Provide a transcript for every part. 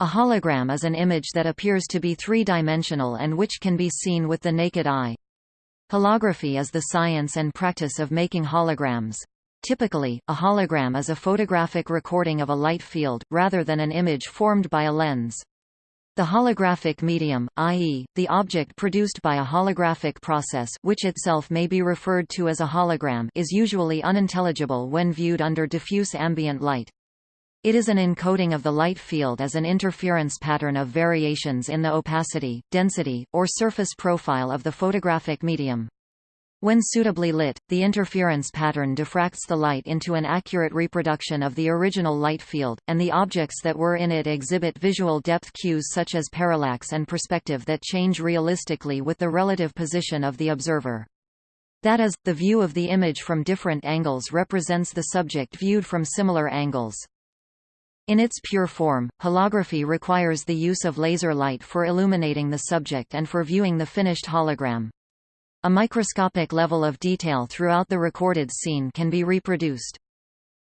A hologram is an image that appears to be three-dimensional and which can be seen with the naked eye. Holography is the science and practice of making holograms. Typically, a hologram is a photographic recording of a light field, rather than an image formed by a lens. The holographic medium, i.e., the object produced by a holographic process which itself may be referred to as a hologram is usually unintelligible when viewed under diffuse ambient light. It is an encoding of the light field as an interference pattern of variations in the opacity, density, or surface profile of the photographic medium. When suitably lit, the interference pattern diffracts the light into an accurate reproduction of the original light field, and the objects that were in it exhibit visual depth cues such as parallax and perspective that change realistically with the relative position of the observer. That is, the view of the image from different angles represents the subject viewed from similar angles. In its pure form, holography requires the use of laser light for illuminating the subject and for viewing the finished hologram. A microscopic level of detail throughout the recorded scene can be reproduced.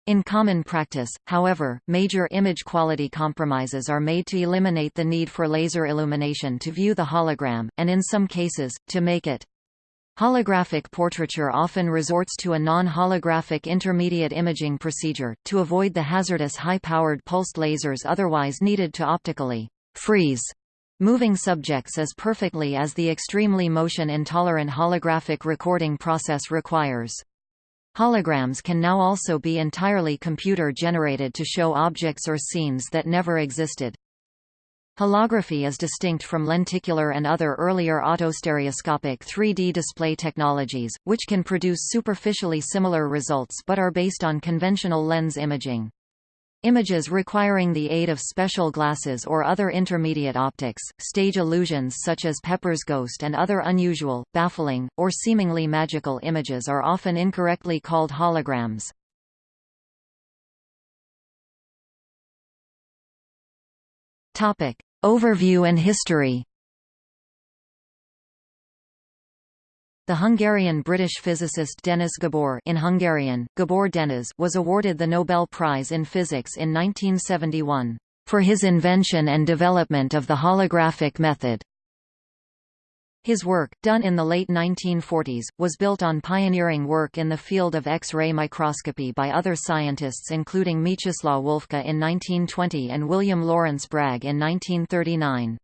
In common practice, however, major image quality compromises are made to eliminate the need for laser illumination to view the hologram, and in some cases, to make it Holographic portraiture often resorts to a non-holographic intermediate imaging procedure, to avoid the hazardous high-powered pulsed lasers otherwise needed to optically freeze moving subjects as perfectly as the extremely motion-intolerant holographic recording process requires. Holograms can now also be entirely computer-generated to show objects or scenes that never existed. Holography is distinct from lenticular and other earlier autostereoscopic 3D display technologies, which can produce superficially similar results but are based on conventional lens imaging. Images requiring the aid of special glasses or other intermediate optics, stage illusions such as Pepper's ghost and other unusual, baffling, or seemingly magical images are often incorrectly called holograms. Topic. Overview and history The Hungarian-British physicist Denis Gabor in Hungarian, Gabor Denis was awarded the Nobel Prize in Physics in 1971, "...for his invention and development of the holographic method." His work, done in the late 1940s, was built on pioneering work in the field of X-ray microscopy by other scientists including Mieczysław Wolfka in 1920 and William Lawrence Bragg in 1939.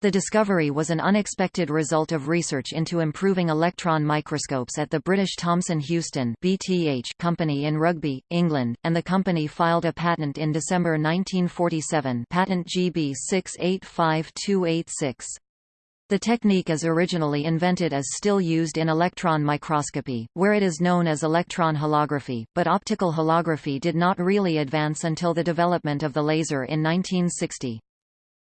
The discovery was an unexpected result of research into improving electron microscopes at the British Thomson Houston BTH company in Rugby, England, and the company filed a patent in December 1947 patent GB 685286. The technique is originally invented as still used in electron microscopy, where it is known as electron holography, but optical holography did not really advance until the development of the laser in 1960.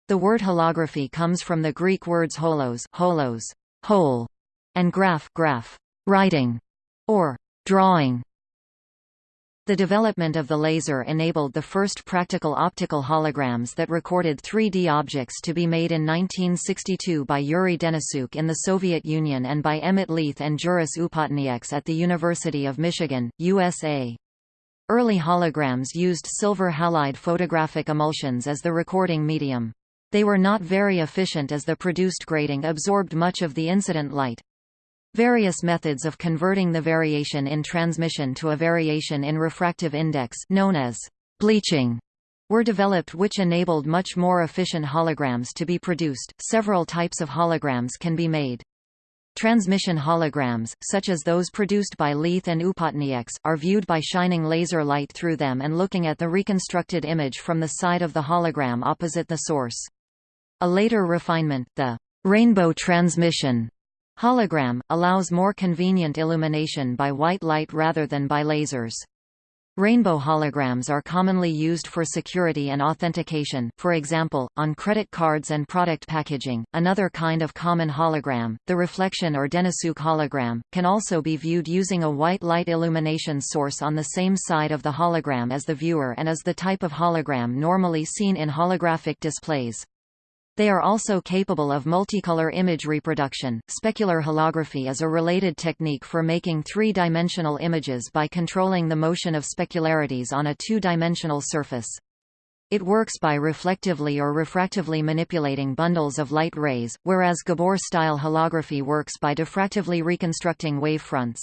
The word holography comes from the Greek words holos, holos whole, and graph, graph writing, or drawing. The development of the laser enabled the first practical optical holograms that recorded 3D objects to be made in 1962 by Yuri Denisyuk in the Soviet Union and by Emmett Leith and Juris Upatnieks at the University of Michigan, USA. Early holograms used silver halide photographic emulsions as the recording medium. They were not very efficient as the produced grating absorbed much of the incident light. Various methods of converting the variation in transmission to a variation in refractive index known as bleaching were developed which enabled much more efficient holograms to be produced. Several types of holograms can be made. Transmission holograms, such as those produced by Leith and Upatnieks, are viewed by shining laser light through them and looking at the reconstructed image from the side of the hologram opposite the source. A later refinement, the rainbow transmission, Hologram, allows more convenient illumination by white light rather than by lasers. Rainbow holograms are commonly used for security and authentication, for example, on credit cards and product packaging. Another kind of common hologram, the reflection or Denisyuk hologram, can also be viewed using a white light illumination source on the same side of the hologram as the viewer and is the type of hologram normally seen in holographic displays. They are also capable of multicolor image reproduction. Specular holography is a related technique for making three-dimensional images by controlling the motion of specularities on a two-dimensional surface. It works by reflectively or refractively manipulating bundles of light rays, whereas Gabor-style holography works by diffractively reconstructing wavefronts.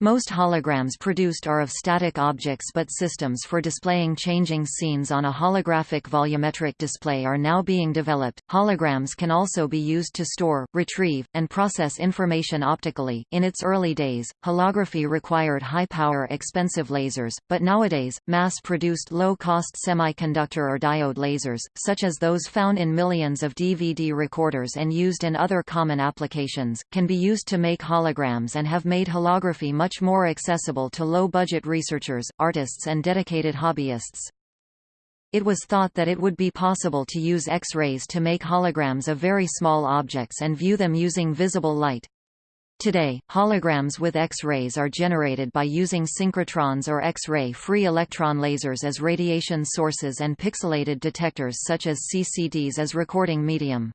Most holograms produced are of static objects but systems for displaying changing scenes on a holographic volumetric display are now being developed. Holograms can also be used to store, retrieve, and process information optically. In its early days, holography required high-power expensive lasers, but nowadays, mass-produced low-cost semiconductor or diode lasers, such as those found in millions of DVD recorders and used in other common applications, can be used to make holograms and have made holography much much more accessible to low-budget researchers, artists and dedicated hobbyists. It was thought that it would be possible to use X-rays to make holograms of very small objects and view them using visible light. Today, holograms with X-rays are generated by using synchrotrons or X-ray free electron lasers as radiation sources and pixelated detectors such as CCDs as recording medium.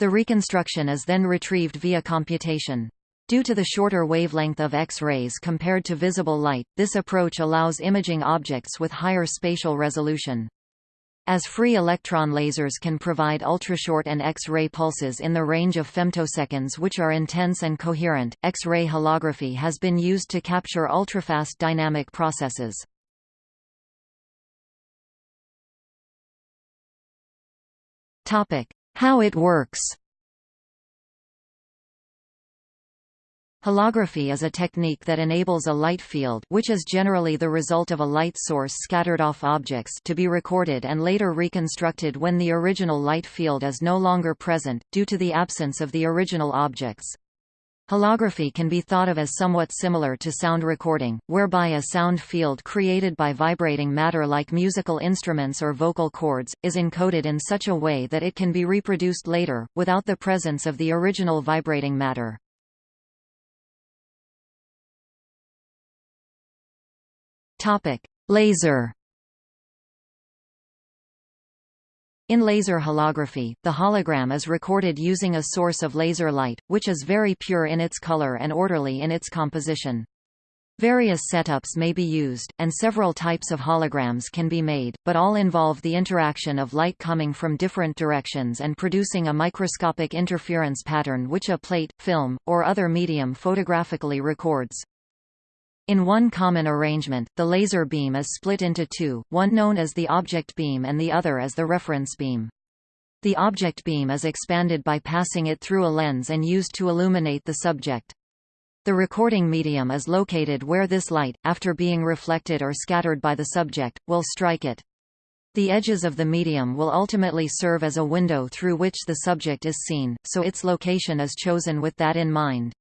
The reconstruction is then retrieved via computation. Due to the shorter wavelength of X-rays compared to visible light, this approach allows imaging objects with higher spatial resolution. As free electron lasers can provide ultrashort and X-ray pulses in the range of femtoseconds which are intense and coherent, X-ray holography has been used to capture ultrafast dynamic processes. How it works Holography is a technique that enables a light field which is generally the result of a light source scattered off objects to be recorded and later reconstructed when the original light field is no longer present, due to the absence of the original objects. Holography can be thought of as somewhat similar to sound recording, whereby a sound field created by vibrating matter like musical instruments or vocal cords, is encoded in such a way that it can be reproduced later, without the presence of the original vibrating matter. Laser. In laser holography, the hologram is recorded using a source of laser light, which is very pure in its color and orderly in its composition. Various setups may be used, and several types of holograms can be made, but all involve the interaction of light coming from different directions and producing a microscopic interference pattern which a plate, film, or other medium photographically records. In one common arrangement, the laser beam is split into two, one known as the object beam and the other as the reference beam. The object beam is expanded by passing it through a lens and used to illuminate the subject. The recording medium is located where this light, after being reflected or scattered by the subject, will strike it. The edges of the medium will ultimately serve as a window through which the subject is seen, so its location is chosen with that in mind.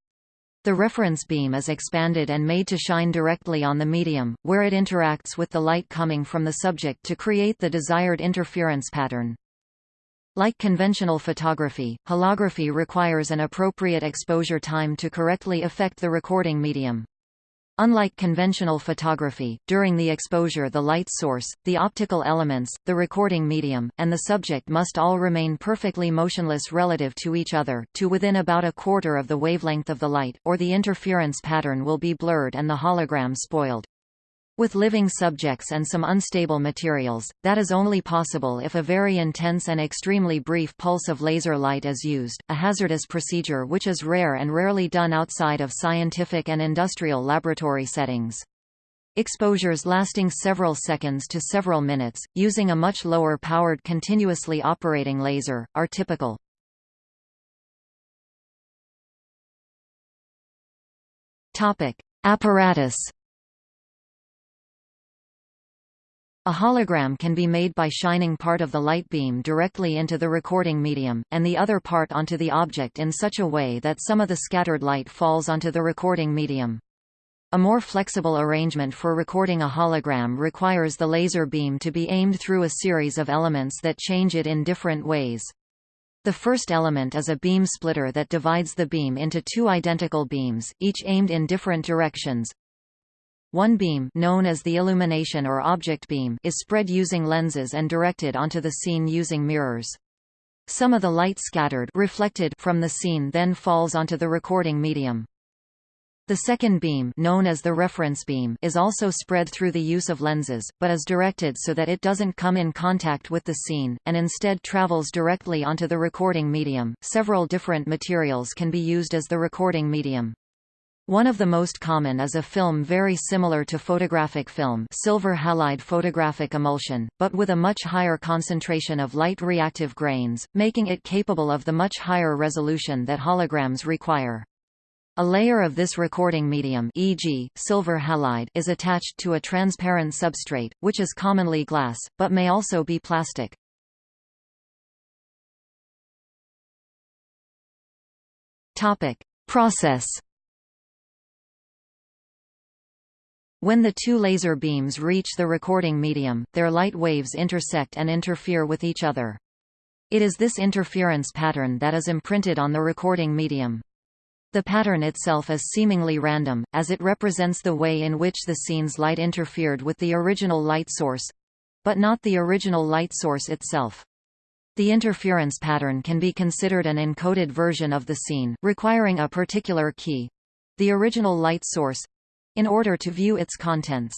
The reference beam is expanded and made to shine directly on the medium, where it interacts with the light coming from the subject to create the desired interference pattern. Like conventional photography, holography requires an appropriate exposure time to correctly affect the recording medium. Unlike conventional photography, during the exposure the light source, the optical elements, the recording medium, and the subject must all remain perfectly motionless relative to each other, to within about a quarter of the wavelength of the light, or the interference pattern will be blurred and the hologram spoiled. With living subjects and some unstable materials, that is only possible if a very intense and extremely brief pulse of laser light is used, a hazardous procedure which is rare and rarely done outside of scientific and industrial laboratory settings. Exposures lasting several seconds to several minutes, using a much lower powered continuously operating laser, are typical. Apparatus A hologram can be made by shining part of the light beam directly into the recording medium, and the other part onto the object in such a way that some of the scattered light falls onto the recording medium. A more flexible arrangement for recording a hologram requires the laser beam to be aimed through a series of elements that change it in different ways. The first element is a beam splitter that divides the beam into two identical beams, each aimed in different directions, one beam known as the illumination or object beam is spread using lenses and directed onto the scene using mirrors. Some of the light scattered reflected from the scene then falls onto the recording medium. The second beam known as the reference beam is also spread through the use of lenses, but is directed so that it doesn't come in contact with the scene, and instead travels directly onto the recording medium. Several different materials can be used as the recording medium. One of the most common is a film very similar to photographic film silver halide photographic emulsion, but with a much higher concentration of light reactive grains, making it capable of the much higher resolution that holograms require. A layer of this recording medium e.g., silver halide is attached to a transparent substrate, which is commonly glass, but may also be plastic. Process When the two laser beams reach the recording medium, their light waves intersect and interfere with each other. It is this interference pattern that is imprinted on the recording medium. The pattern itself is seemingly random, as it represents the way in which the scene's light interfered with the original light source—but not the original light source itself. The interference pattern can be considered an encoded version of the scene, requiring a particular key—the original light source—in order to view its contents.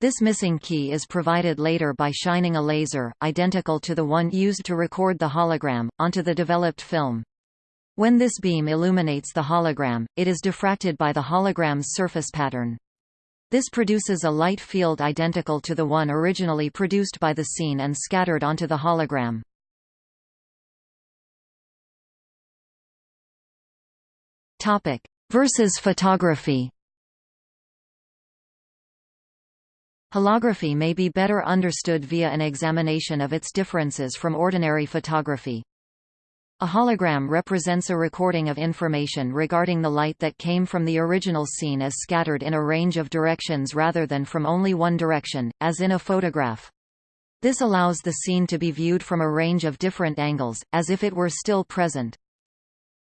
This missing key is provided later by shining a laser, identical to the one used to record the hologram, onto the developed film. When this beam illuminates the hologram, it is diffracted by the hologram's surface pattern. This produces a light field identical to the one originally produced by the scene and scattered onto the hologram. Versus photography. Holography may be better understood via an examination of its differences from ordinary photography. A hologram represents a recording of information regarding the light that came from the original scene as scattered in a range of directions rather than from only one direction, as in a photograph. This allows the scene to be viewed from a range of different angles, as if it were still present.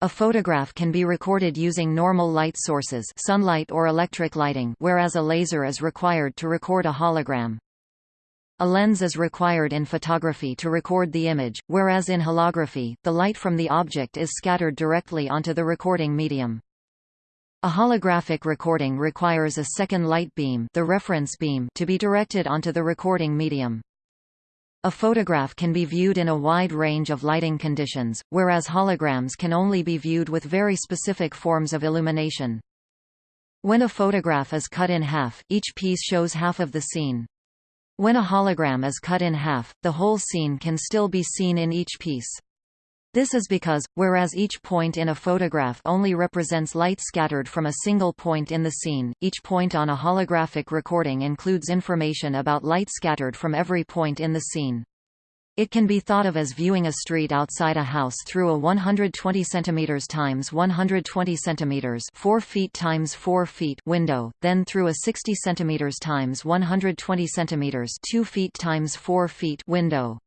A photograph can be recorded using normal light sources sunlight or electric lighting whereas a laser is required to record a hologram. A lens is required in photography to record the image, whereas in holography, the light from the object is scattered directly onto the recording medium. A holographic recording requires a second light beam, the reference beam to be directed onto the recording medium. A photograph can be viewed in a wide range of lighting conditions, whereas holograms can only be viewed with very specific forms of illumination. When a photograph is cut in half, each piece shows half of the scene. When a hologram is cut in half, the whole scene can still be seen in each piece. This is because, whereas each point in a photograph only represents light scattered from a single point in the scene, each point on a holographic recording includes information about light scattered from every point in the scene. It can be thought of as viewing a street outside a house through a 120 cm times 120 cm 4 feet times 4 feet window, then through a 60 cm times 120 cm 2 feet times 4 feet window.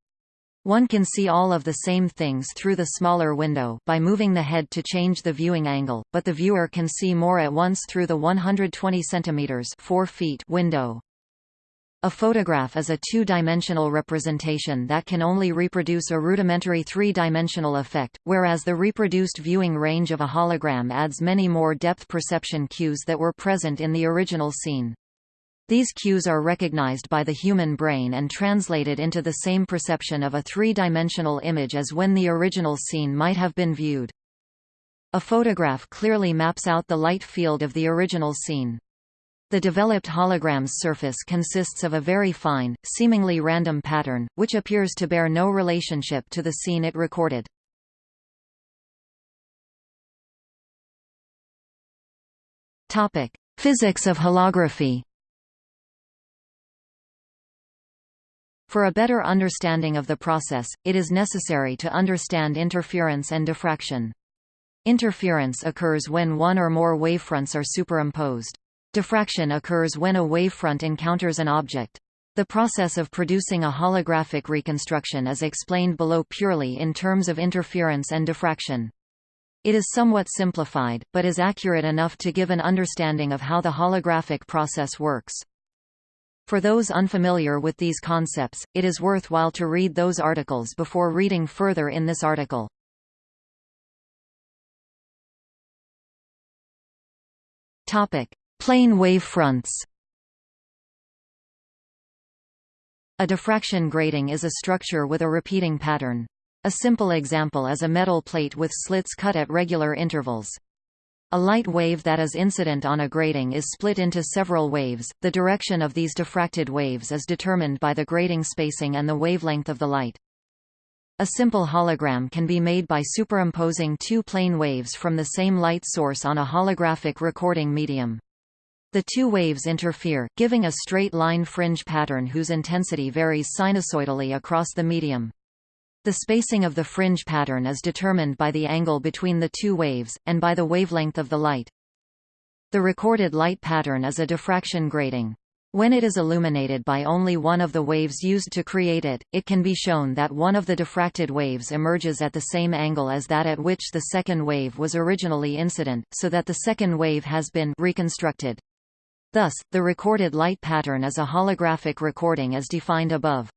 One can see all of the same things through the smaller window by moving the head to change the viewing angle, but the viewer can see more at once through the 120 cm 4 feet window. A photograph is a two-dimensional representation that can only reproduce a rudimentary three-dimensional effect, whereas the reproduced viewing range of a hologram adds many more depth perception cues that were present in the original scene. These cues are recognized by the human brain and translated into the same perception of a three-dimensional image as when the original scene might have been viewed. A photograph clearly maps out the light field of the original scene. The developed hologram's surface consists of a very fine, seemingly random pattern, which appears to bear no relationship to the scene it recorded. Physics of holography. For a better understanding of the process, it is necessary to understand interference and diffraction. Interference occurs when one or more wavefronts are superimposed. Diffraction occurs when a wavefront encounters an object. The process of producing a holographic reconstruction is explained below purely in terms of interference and diffraction. It is somewhat simplified, but is accurate enough to give an understanding of how the holographic process works. For those unfamiliar with these concepts, it is worthwhile to read those articles before reading further in this article. Topic: Plane wave fronts. A diffraction grating is a structure with a repeating pattern. A simple example is a metal plate with slits cut at regular intervals. A light wave that is incident on a grating is split into several waves. The direction of these diffracted waves is determined by the grating spacing and the wavelength of the light. A simple hologram can be made by superimposing two plane waves from the same light source on a holographic recording medium. The two waves interfere, giving a straight line fringe pattern whose intensity varies sinusoidally across the medium. The spacing of the fringe pattern is determined by the angle between the two waves, and by the wavelength of the light. The recorded light pattern is a diffraction grating. When it is illuminated by only one of the waves used to create it, it can be shown that one of the diffracted waves emerges at the same angle as that at which the second wave was originally incident, so that the second wave has been reconstructed. Thus, the recorded light pattern is a holographic recording as defined above.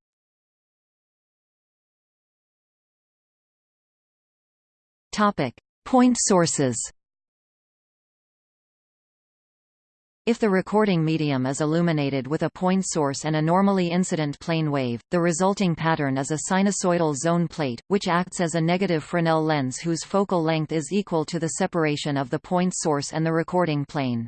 Topic: Point sources. If the recording medium is illuminated with a point source and a normally incident plane wave, the resulting pattern is a sinusoidal zone plate, which acts as a negative Fresnel lens whose focal length is equal to the separation of the point source and the recording plane.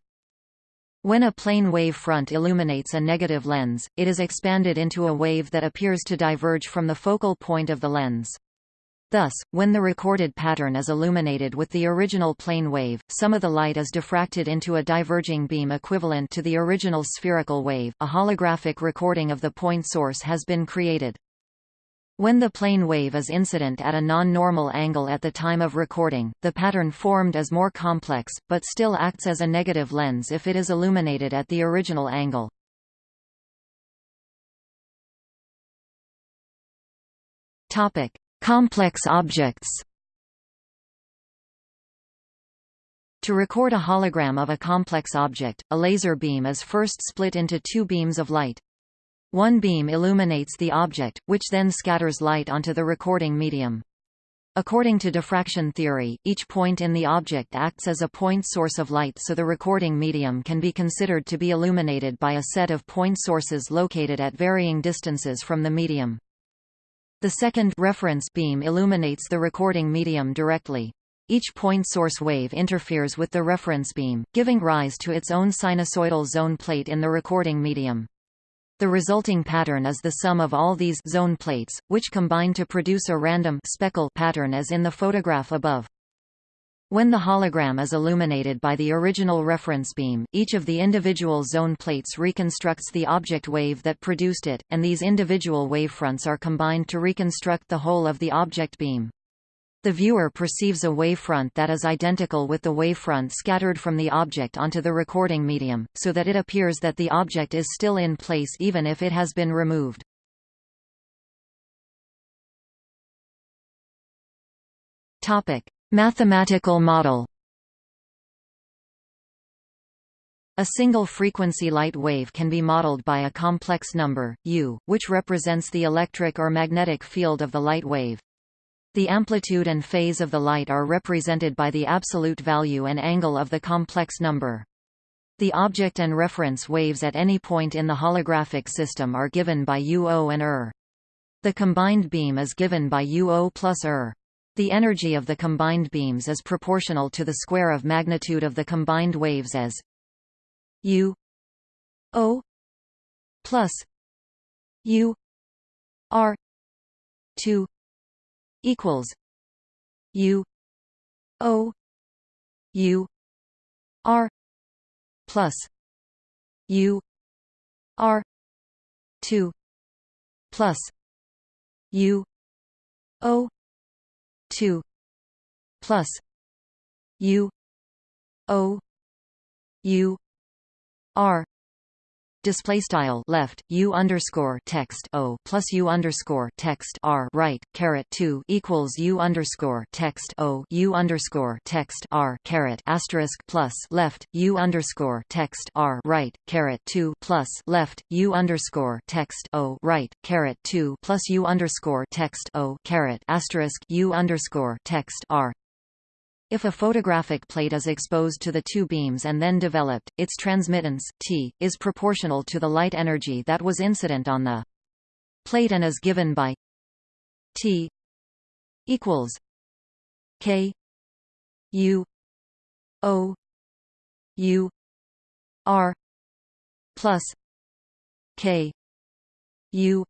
When a plane wave front illuminates a negative lens, it is expanded into a wave that appears to diverge from the focal point of the lens. Thus, when the recorded pattern is illuminated with the original plane wave, some of the light is diffracted into a diverging beam equivalent to the original spherical wave. A holographic recording of the point source has been created. When the plane wave is incident at a non-normal angle at the time of recording, the pattern formed is more complex, but still acts as a negative lens if it is illuminated at the original angle. Topic: Complex objects To record a hologram of a complex object, a laser beam is first split into two beams of light. One beam illuminates the object, which then scatters light onto the recording medium. According to diffraction theory, each point in the object acts as a point source of light so the recording medium can be considered to be illuminated by a set of point sources located at varying distances from the medium. The second reference beam illuminates the recording medium directly. Each point source wave interferes with the reference beam, giving rise to its own sinusoidal zone plate in the recording medium. The resulting pattern is the sum of all these zone plates, which combine to produce a random speckle pattern as in the photograph above. When the hologram is illuminated by the original reference beam, each of the individual zone plates reconstructs the object wave that produced it, and these individual wavefronts are combined to reconstruct the whole of the object beam. The viewer perceives a wavefront that is identical with the wavefront scattered from the object onto the recording medium, so that it appears that the object is still in place even if it has been removed. Topic: Mathematical model A single frequency light wave can be modeled by a complex number, u, which represents the electric or magnetic field of the light wave. The amplitude and phase of the light are represented by the absolute value and angle of the complex number. The object and reference waves at any point in the holographic system are given by UO and ER. The combined beam is given by UO plus ER. The energy of the combined beams is proportional to the square of magnitude of the combined waves as U O plus U R two equals U O U R plus U R two plus U O 2 plus u o u r display style left u underscore text o plus u underscore text r right caret 2 equals u underscore text o u underscore text r caret asterisk plus left u underscore text r right caret 2 plus left u underscore text o right caret 2 plus u underscore text o caret asterisk u underscore text r If a photographic plate is exposed to the two beams and then developed, its transmittance, T, is proportional to the light energy that was incident on the plate and is given by T equals K U O U R plus K U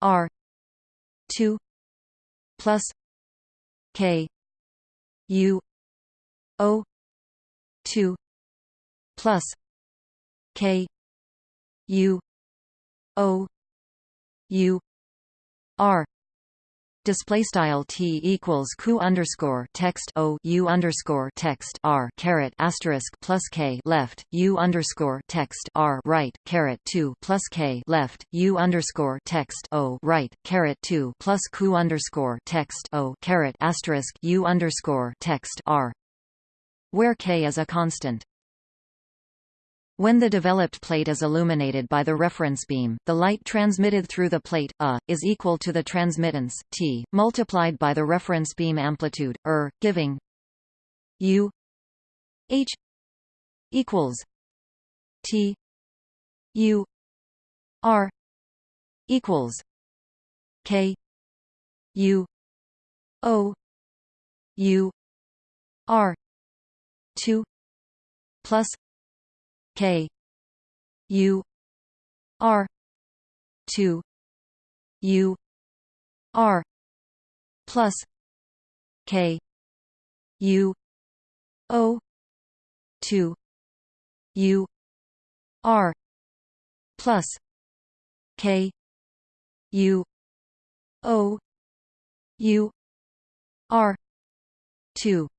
R two plus K U O two plus K U O U R Display style t equals q underscore text o u underscore text r caret asterisk plus k left u underscore text r right caret two plus k left u underscore text o right caret two plus q underscore text o caret asterisk u underscore text r, where k is a constant. When the developed plate is illuminated by the reference beam, the light transmitted through the plate, A, is equal to the transmittance, T, multiplied by the reference beam amplitude, Er, giving U H equals T U R equals K U O U R two plus K. U. R. two. U. R. plus K. U. O. two. U. R. plus K. U. O. U. R. two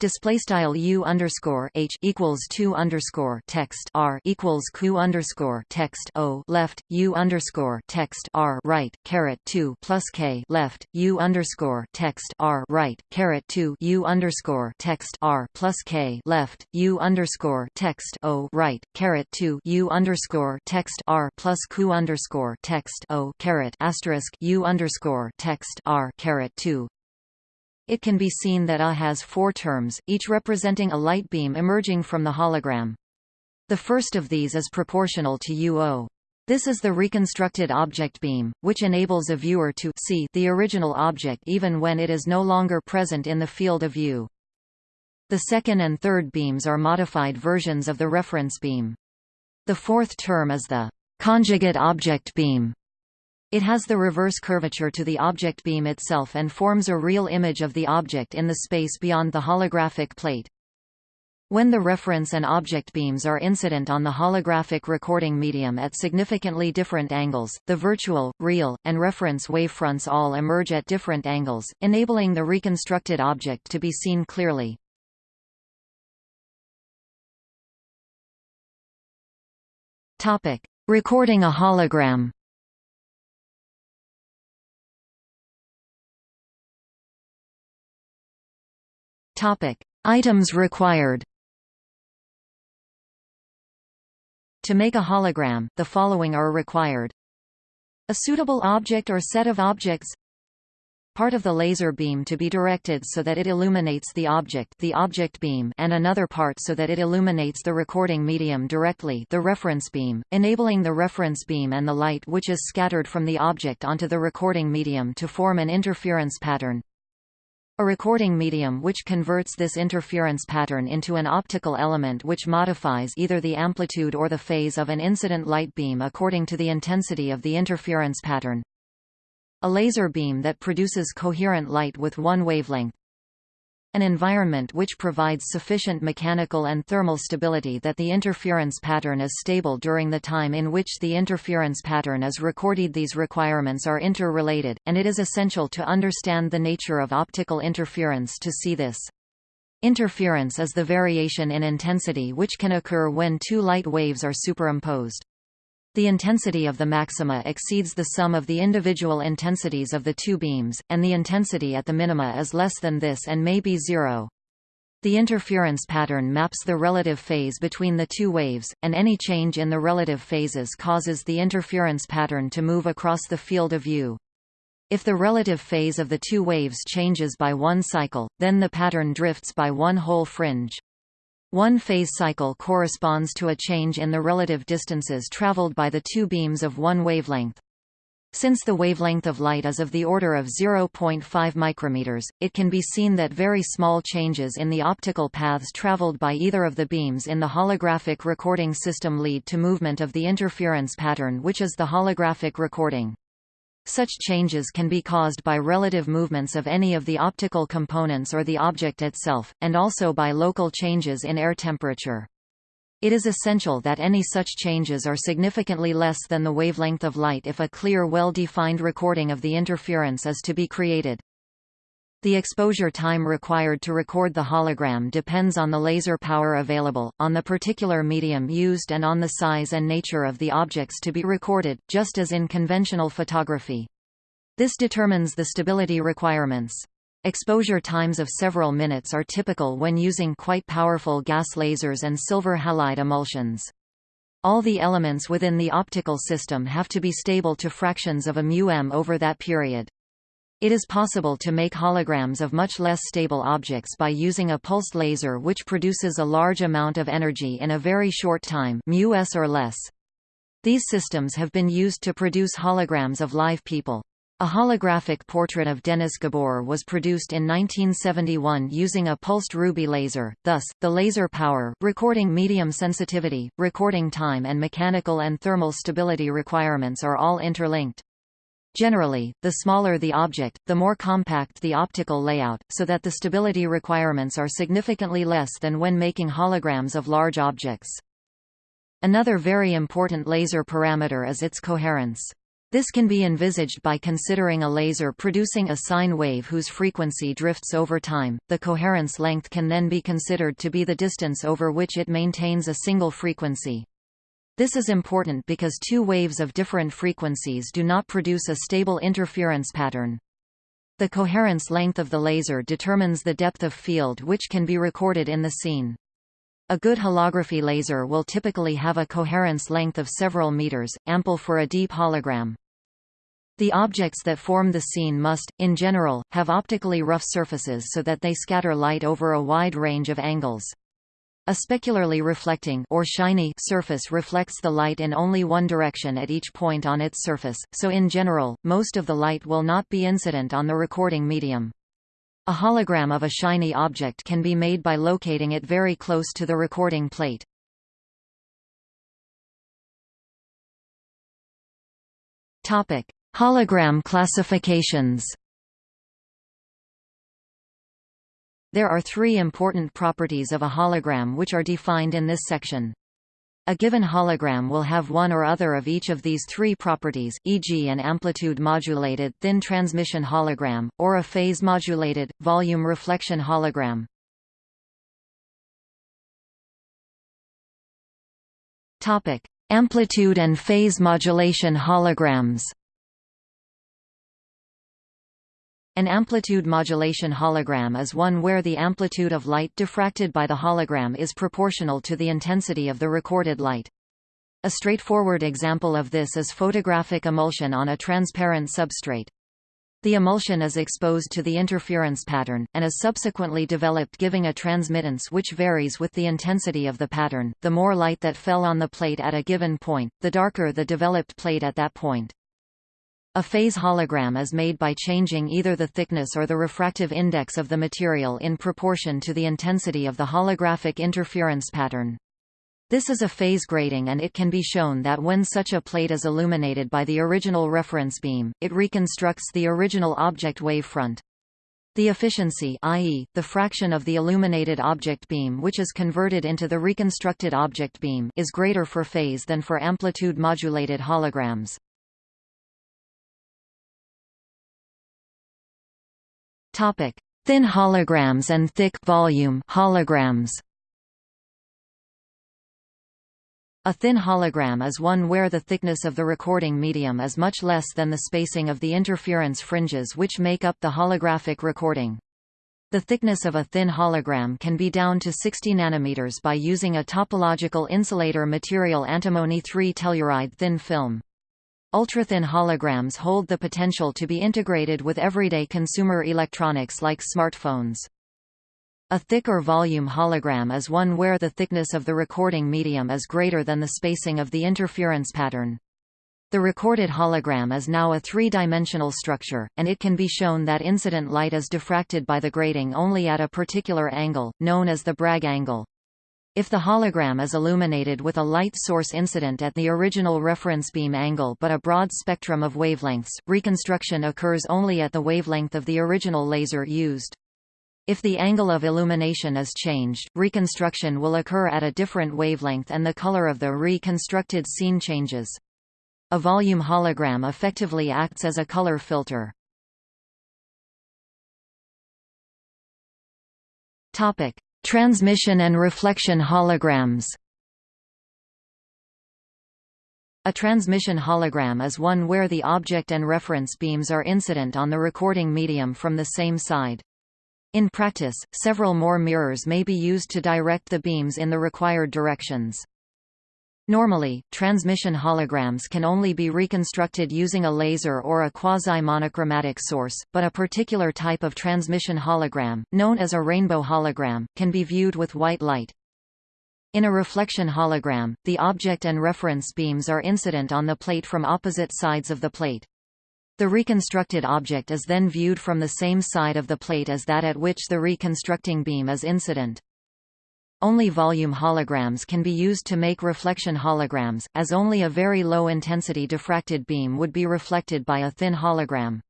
display style u underscore h equals two underscore text r equals q underscore text o left u underscore text r right caret two plus k left u underscore text r right caret two u underscore text r plus k left u underscore text o right caret two u underscore text r plus q underscore text o caret asterisk u underscore text r caret two it can be seen that A has four terms, each representing a light beam emerging from the hologram. The first of these is proportional to UO. This is the reconstructed object beam, which enables a viewer to see the original object even when it is no longer present in the field of view. The second and third beams are modified versions of the reference beam. The fourth term is the conjugate object beam, it has the reverse curvature to the object beam itself and forms a real image of the object in the space beyond the holographic plate. When the reference and object beams are incident on the holographic recording medium at significantly different angles, the virtual, real, and reference wavefronts all emerge at different angles, enabling the reconstructed object to be seen clearly. Recording a hologram Topic: Items required. To make a hologram, the following are required. A suitable object or set of objects part of the laser beam to be directed so that it illuminates the object the object beam and another part so that it illuminates the recording medium directly the reference beam, enabling the reference beam and the light which is scattered from the object onto the recording medium to form an interference pattern. A recording medium which converts this interference pattern into an optical element which modifies either the amplitude or the phase of an incident light beam according to the intensity of the interference pattern. A laser beam that produces coherent light with one wavelength an environment which provides sufficient mechanical and thermal stability that the interference pattern is stable during the time in which the interference pattern is recorded. These requirements are interrelated, and it is essential to understand the nature of optical interference to see this. Interference is the variation in intensity which can occur when two light waves are superimposed. The intensity of the maxima exceeds the sum of the individual intensities of the two beams, and the intensity at the minima is less than this and may be zero. The interference pattern maps the relative phase between the two waves, and any change in the relative phases causes the interference pattern to move across the field of view. If the relative phase of the two waves changes by one cycle, then the pattern drifts by one whole fringe. One phase cycle corresponds to a change in the relative distances traveled by the two beams of one wavelength. Since the wavelength of light is of the order of 0.5 micrometers, it can be seen that very small changes in the optical paths traveled by either of the beams in the holographic recording system lead to movement of the interference pattern which is the holographic recording. Such changes can be caused by relative movements of any of the optical components or the object itself, and also by local changes in air temperature. It is essential that any such changes are significantly less than the wavelength of light if a clear well-defined recording of the interference is to be created. The exposure time required to record the hologram depends on the laser power available, on the particular medium used and on the size and nature of the objects to be recorded, just as in conventional photography. This determines the stability requirements. Exposure times of several minutes are typical when using quite powerful gas lasers and silver halide emulsions. All the elements within the optical system have to be stable to fractions of a μm over that period. It is possible to make holograms of much less stable objects by using a pulsed laser which produces a large amount of energy in a very short time μs or less. These systems have been used to produce holograms of live people. A holographic portrait of Denis Gabor was produced in 1971 using a pulsed ruby laser, thus, the laser power, recording medium sensitivity, recording time and mechanical and thermal stability requirements are all interlinked. Generally, the smaller the object, the more compact the optical layout, so that the stability requirements are significantly less than when making holograms of large objects. Another very important laser parameter is its coherence. This can be envisaged by considering a laser producing a sine wave whose frequency drifts over time. The coherence length can then be considered to be the distance over which it maintains a single frequency. This is important because two waves of different frequencies do not produce a stable interference pattern. The coherence length of the laser determines the depth of field which can be recorded in the scene. A good holography laser will typically have a coherence length of several meters, ample for a deep hologram. The objects that form the scene must, in general, have optically rough surfaces so that they scatter light over a wide range of angles. A specularly reflecting or shiny surface reflects the light in only one direction at each point on its surface, so in general, most of the light will not be incident on the recording medium. A hologram of a shiny object can be made by locating it very close to the recording plate. Topic: Hologram classifications There are three important properties of a hologram which are defined in this section. A given hologram will have one or other of each of these three properties, e.g. an amplitude-modulated thin transmission hologram, or a phase-modulated, volume reflection hologram. Amplitude and phase modulation holograms An amplitude modulation hologram is one where the amplitude of light diffracted by the hologram is proportional to the intensity of the recorded light. A straightforward example of this is photographic emulsion on a transparent substrate. The emulsion is exposed to the interference pattern, and is subsequently developed giving a transmittance which varies with the intensity of the pattern. The more light that fell on the plate at a given point, the darker the developed plate at that point. A phase hologram is made by changing either the thickness or the refractive index of the material in proportion to the intensity of the holographic interference pattern. This is a phase grating and it can be shown that when such a plate is illuminated by the original reference beam, it reconstructs the original object wavefront. The efficiency i.e., the fraction of the illuminated object beam which is converted into the reconstructed object beam is greater for phase than for amplitude-modulated holograms. Topic: Thin holograms and thick volume holograms. A thin hologram is one where the thickness of the recording medium is much less than the spacing of the interference fringes which make up the holographic recording. The thickness of a thin hologram can be down to 60 nanometers by using a topological insulator material antimony 3 telluride thin film. Ultrathin holograms hold the potential to be integrated with everyday consumer electronics like smartphones. A thick or volume hologram is one where the thickness of the recording medium is greater than the spacing of the interference pattern. The recorded hologram is now a three-dimensional structure, and it can be shown that incident light is diffracted by the grating only at a particular angle, known as the Bragg angle. If the hologram is illuminated with a light source incident at the original reference beam angle but a broad spectrum of wavelengths, reconstruction occurs only at the wavelength of the original laser used. If the angle of illumination is changed, reconstruction will occur at a different wavelength and the color of the reconstructed scene changes. A volume hologram effectively acts as a color filter. Topic: Transmission and reflection holograms A transmission hologram is one where the object and reference beams are incident on the recording medium from the same side. In practice, several more mirrors may be used to direct the beams in the required directions. Normally, transmission holograms can only be reconstructed using a laser or a quasi-monochromatic source, but a particular type of transmission hologram, known as a rainbow hologram, can be viewed with white light. In a reflection hologram, the object and reference beams are incident on the plate from opposite sides of the plate. The reconstructed object is then viewed from the same side of the plate as that at which the reconstructing beam is incident. Only volume holograms can be used to make reflection holograms, as only a very low-intensity diffracted beam would be reflected by a thin hologram.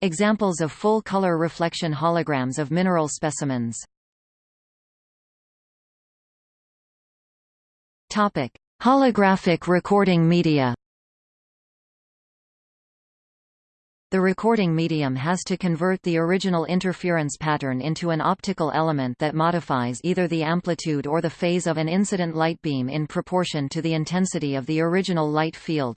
Examples of full-color reflection holograms of mineral specimens Holographic recording media The recording medium has to convert the original interference pattern into an optical element that modifies either the amplitude or the phase of an incident light beam in proportion to the intensity of the original light field.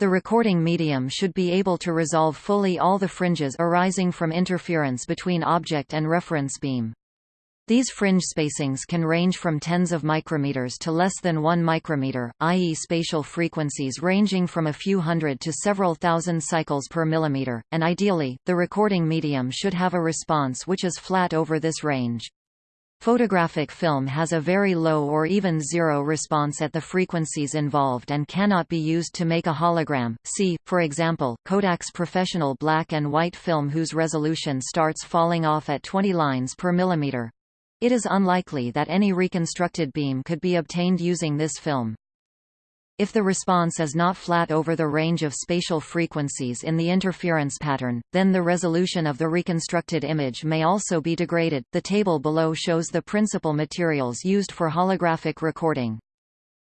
The recording medium should be able to resolve fully all the fringes arising from interference between object and reference beam. These fringe spacings can range from tens of micrometers to less than 1 micrometer, i.e. spatial frequencies ranging from a few hundred to several thousand cycles per millimeter, and ideally, the recording medium should have a response which is flat over this range. Photographic film has a very low or even zero response at the frequencies involved and cannot be used to make a hologram. See, for example, Kodak's professional black and white film whose resolution starts falling off at 20 lines per millimeter. It is unlikely that any reconstructed beam could be obtained using this film. If the response is not flat over the range of spatial frequencies in the interference pattern, then the resolution of the reconstructed image may also be degraded. The table below shows the principal materials used for holographic recording.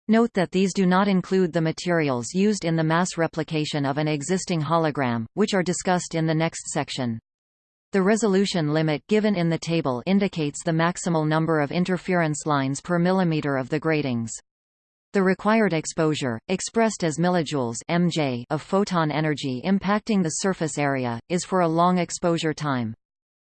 Note that these do not include the materials used in the mass replication of an existing hologram, which are discussed in the next section. The resolution limit given in the table indicates the maximal number of interference lines per millimeter of the gratings. The required exposure, expressed as millijoules mj of photon energy impacting the surface area, is for a long exposure time.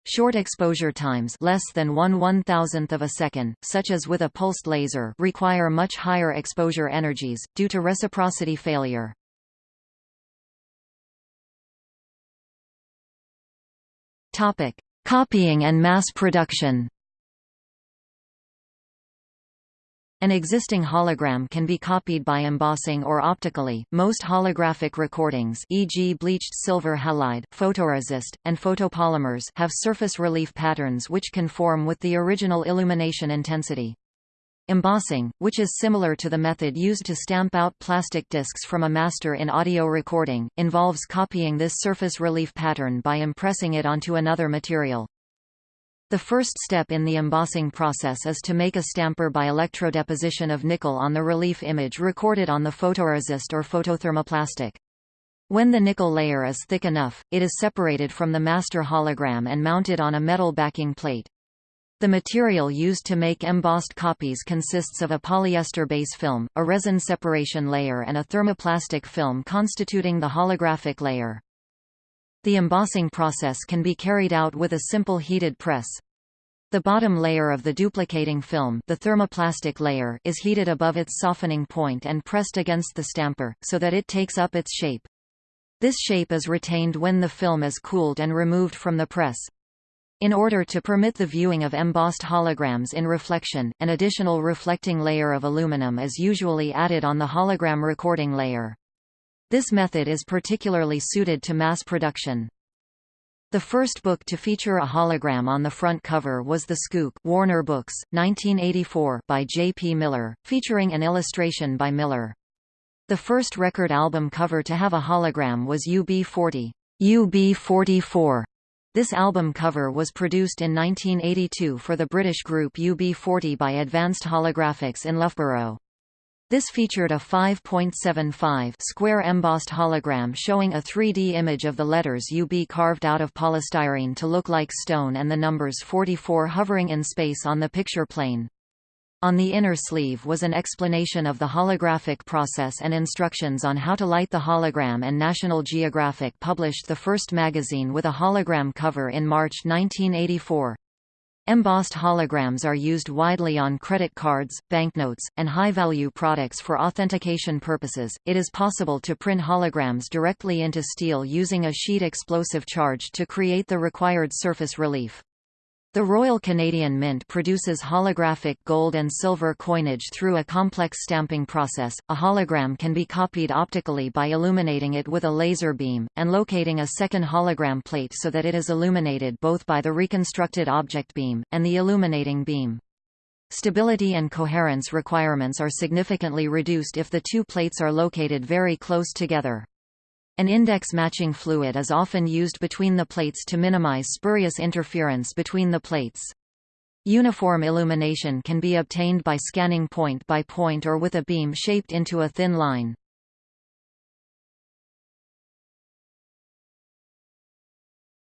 Short exposure times less than 1 one-thousandth of a second, such as with a pulsed laser require much higher exposure energies, due to reciprocity failure. Topic: Copying and mass production. An existing hologram can be copied by embossing or optically. Most holographic recordings, e.g., bleached silver halide, photoresist, and photopolymers, have surface relief patterns which conform with the original illumination intensity. Embossing, which is similar to the method used to stamp out plastic discs from a master in audio recording, involves copying this surface relief pattern by impressing it onto another material. The first step in the embossing process is to make a stamper by electrodeposition of nickel on the relief image recorded on the photoresist or photothermoplastic. When the nickel layer is thick enough, it is separated from the master hologram and mounted on a metal backing plate. The material used to make embossed copies consists of a polyester base film, a resin separation layer and a thermoplastic film constituting the holographic layer. The embossing process can be carried out with a simple heated press. The bottom layer of the duplicating film the thermoplastic layer is heated above its softening point and pressed against the stamper, so that it takes up its shape. This shape is retained when the film is cooled and removed from the press. In order to permit the viewing of embossed holograms in reflection, an additional reflecting layer of aluminum is usually added on the hologram recording layer. This method is particularly suited to mass production. The first book to feature a hologram on the front cover was The Skook Warner Books, 1984 by J. P. Miller, featuring an illustration by Miller. The first record album cover to have a hologram was UB40. UB44. This album cover was produced in 1982 for the British group UB40 by Advanced Holographics in Loughborough. This featured a 5.75 square embossed hologram showing a 3D image of the letters UB carved out of polystyrene to look like stone and the numbers 44 hovering in space on the picture plane. On the inner sleeve was an explanation of the holographic process and instructions on how to light the hologram and National Geographic published the first magazine with a hologram cover in March 1984. Embossed holograms are used widely on credit cards, banknotes, and high-value products for authentication purposes. It is possible to print holograms directly into steel using a sheet explosive charge to create the required surface relief. The Royal Canadian Mint produces holographic gold and silver coinage through a complex stamping process. A hologram can be copied optically by illuminating it with a laser beam, and locating a second hologram plate so that it is illuminated both by the reconstructed object beam, and the illuminating beam. Stability and coherence requirements are significantly reduced if the two plates are located very close together. An index matching fluid is often used between the plates to minimize spurious interference between the plates. Uniform illumination can be obtained by scanning point by point or with a beam shaped into a thin line.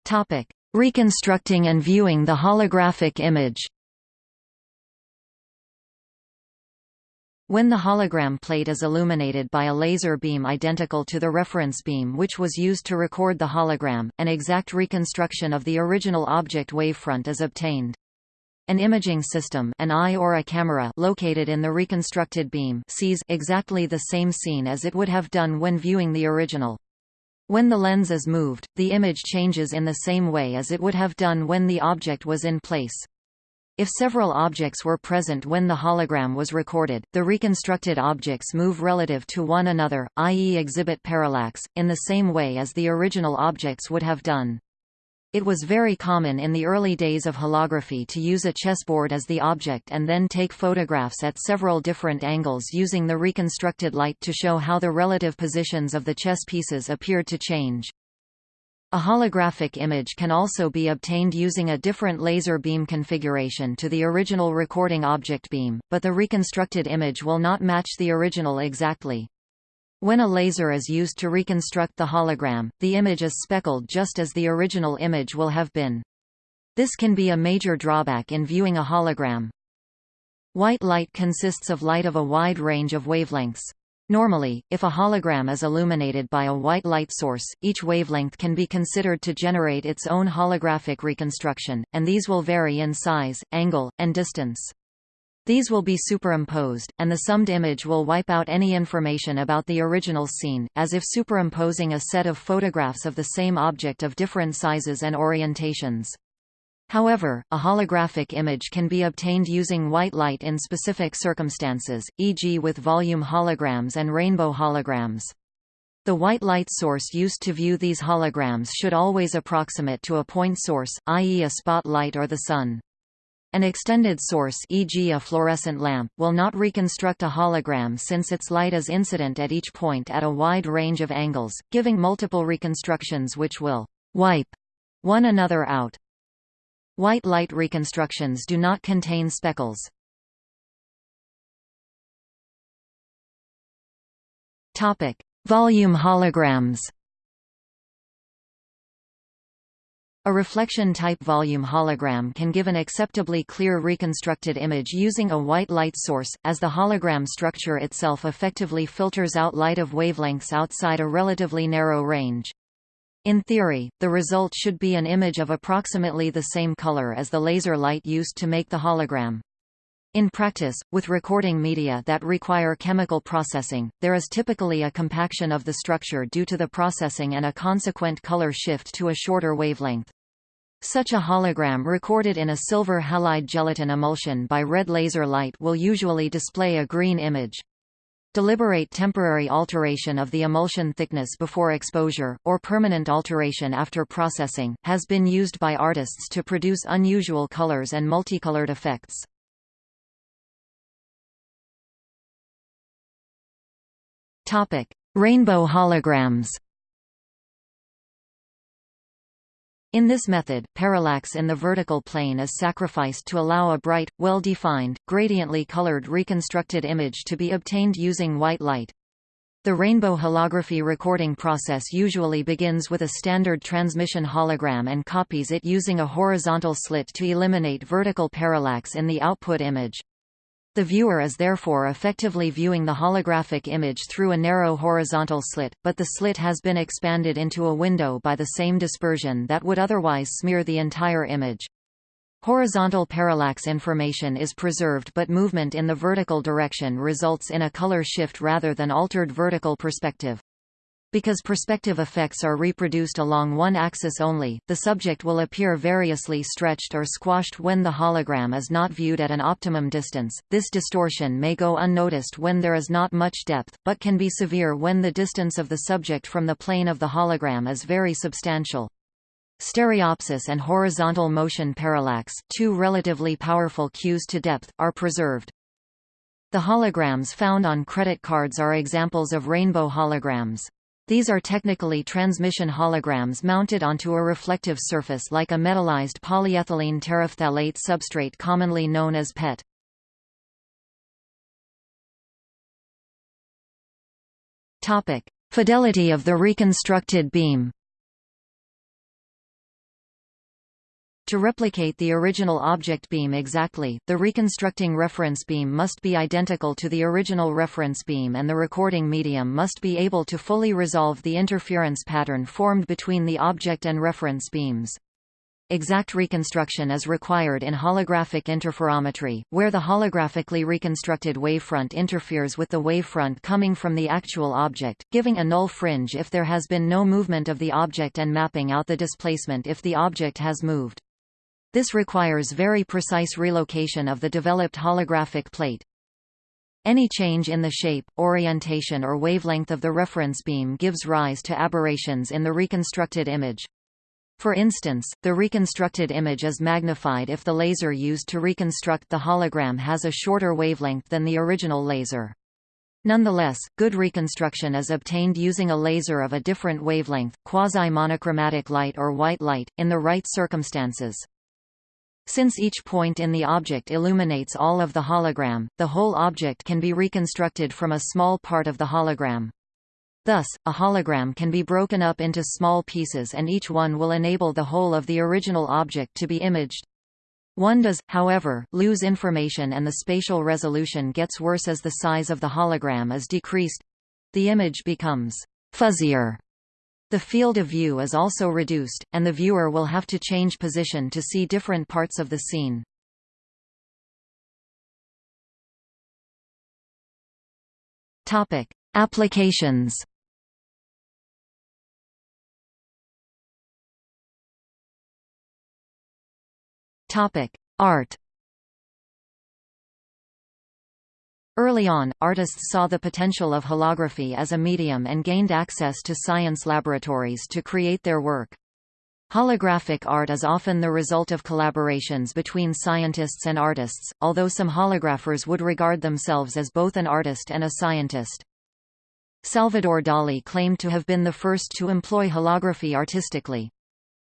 Topic: Reconstructing and viewing the holographic image. When the hologram plate is illuminated by a laser beam identical to the reference beam which was used to record the hologram, an exact reconstruction of the original object wavefront is obtained. An imaging system an eye or a camera located in the reconstructed beam sees exactly the same scene as it would have done when viewing the original. When the lens is moved, the image changes in the same way as it would have done when the object was in place. If several objects were present when the hologram was recorded, the reconstructed objects move relative to one another, i.e. exhibit parallax, in the same way as the original objects would have done. It was very common in the early days of holography to use a chessboard as the object and then take photographs at several different angles using the reconstructed light to show how the relative positions of the chess pieces appeared to change. A holographic image can also be obtained using a different laser beam configuration to the original recording object beam, but the reconstructed image will not match the original exactly. When a laser is used to reconstruct the hologram, the image is speckled just as the original image will have been. This can be a major drawback in viewing a hologram. White light consists of light of a wide range of wavelengths. Normally, if a hologram is illuminated by a white light source, each wavelength can be considered to generate its own holographic reconstruction, and these will vary in size, angle, and distance. These will be superimposed, and the summed image will wipe out any information about the original scene, as if superimposing a set of photographs of the same object of different sizes and orientations. However, a holographic image can be obtained using white light in specific circumstances, e.g. with volume holograms and rainbow holograms. The white light source used to view these holograms should always approximate to a point source, i.e. a spotlight or the sun. An extended source e.g. a fluorescent lamp will not reconstruct a hologram since its light is incident at each point at a wide range of angles, giving multiple reconstructions which will «wipe» one another out. White light reconstructions do not contain speckles. Topic: Volume holograms. A reflection-type volume hologram can give an acceptably clear reconstructed image using a white light source, as the hologram structure itself effectively filters out light of wavelengths outside a relatively narrow range. In theory, the result should be an image of approximately the same color as the laser light used to make the hologram. In practice, with recording media that require chemical processing, there is typically a compaction of the structure due to the processing and a consequent color shift to a shorter wavelength. Such a hologram recorded in a silver halide gelatin emulsion by red laser light will usually display a green image. Deliberate temporary alteration of the emulsion thickness before exposure, or permanent alteration after processing, has been used by artists to produce unusual colors and multicolored effects. Rainbow holograms In this method, parallax in the vertical plane is sacrificed to allow a bright, well-defined, gradiently colored reconstructed image to be obtained using white light. The rainbow holography recording process usually begins with a standard transmission hologram and copies it using a horizontal slit to eliminate vertical parallax in the output image. The viewer is therefore effectively viewing the holographic image through a narrow horizontal slit, but the slit has been expanded into a window by the same dispersion that would otherwise smear the entire image. Horizontal parallax information is preserved but movement in the vertical direction results in a color shift rather than altered vertical perspective. Because perspective effects are reproduced along one axis only, the subject will appear variously stretched or squashed when the hologram is not viewed at an optimum distance. This distortion may go unnoticed when there is not much depth, but can be severe when the distance of the subject from the plane of the hologram is very substantial. Stereopsis and horizontal motion parallax, two relatively powerful cues to depth, are preserved. The holograms found on credit cards are examples of rainbow holograms. These are technically transmission holograms mounted onto a reflective surface like a metallized polyethylene terephthalate substrate commonly known as PET. Fidelity of the reconstructed beam To replicate the original object beam exactly, the reconstructing reference beam must be identical to the original reference beam and the recording medium must be able to fully resolve the interference pattern formed between the object and reference beams. Exact reconstruction is required in holographic interferometry, where the holographically reconstructed wavefront interferes with the wavefront coming from the actual object, giving a null fringe if there has been no movement of the object and mapping out the displacement if the object has moved. This requires very precise relocation of the developed holographic plate. Any change in the shape, orientation or wavelength of the reference beam gives rise to aberrations in the reconstructed image. For instance, the reconstructed image is magnified if the laser used to reconstruct the hologram has a shorter wavelength than the original laser. Nonetheless, good reconstruction is obtained using a laser of a different wavelength, quasi-monochromatic light or white light, in the right circumstances. Since each point in the object illuminates all of the hologram, the whole object can be reconstructed from a small part of the hologram. Thus, a hologram can be broken up into small pieces and each one will enable the whole of the original object to be imaged. One does, however, lose information and the spatial resolution gets worse as the size of the hologram is decreased. The image becomes fuzzier the field of view is also reduced, and the viewer will have to change position to see different parts of the scene. Topic: Applications. Topic: Art. Early on, artists saw the potential of holography as a medium and gained access to science laboratories to create their work. Holographic art is often the result of collaborations between scientists and artists, although some holographers would regard themselves as both an artist and a scientist. Salvador Dali claimed to have been the first to employ holography artistically.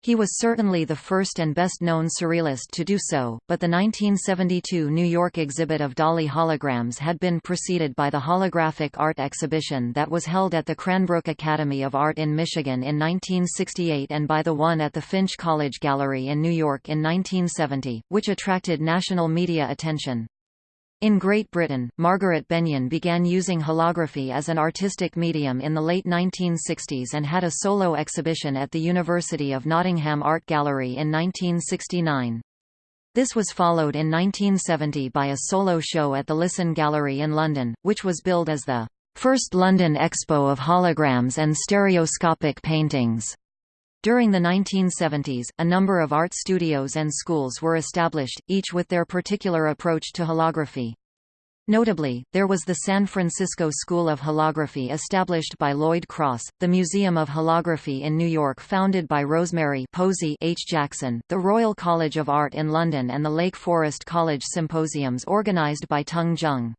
He was certainly the first and best-known surrealist to do so, but the 1972 New York exhibit of Dali holograms had been preceded by the holographic art exhibition that was held at the Cranbrook Academy of Art in Michigan in 1968 and by the one at the Finch College Gallery in New York in 1970, which attracted national media attention. In Great Britain, Margaret Benyon began using holography as an artistic medium in the late 1960s and had a solo exhibition at the University of Nottingham Art Gallery in 1969. This was followed in 1970 by a solo show at the Lisson Gallery in London, which was billed as the first London Expo of holograms and stereoscopic paintings. During the 1970s, a number of art studios and schools were established, each with their particular approach to holography. Notably, there was the San Francisco School of Holography established by Lloyd Cross, the Museum of Holography in New York founded by Rosemary Posey H. Jackson, the Royal College of Art in London and the Lake Forest College Symposiums organized by Tung Jeong.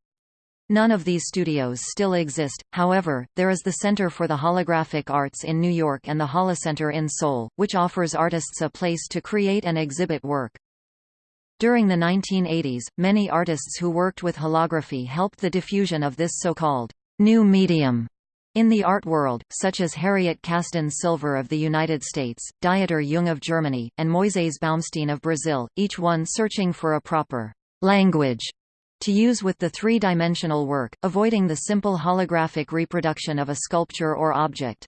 None of these studios still exist, however, there is the Center for the Holographic Arts in New York and the Holocenter in Seoul, which offers artists a place to create and exhibit work. During the 1980s, many artists who worked with holography helped the diffusion of this so-called new medium in the art world, such as Harriet Casdin-Silver of the United States, Dieter Jung of Germany, and Moisés Baumstein of Brazil, each one searching for a proper language to use with the three-dimensional work, avoiding the simple holographic reproduction of a sculpture or object.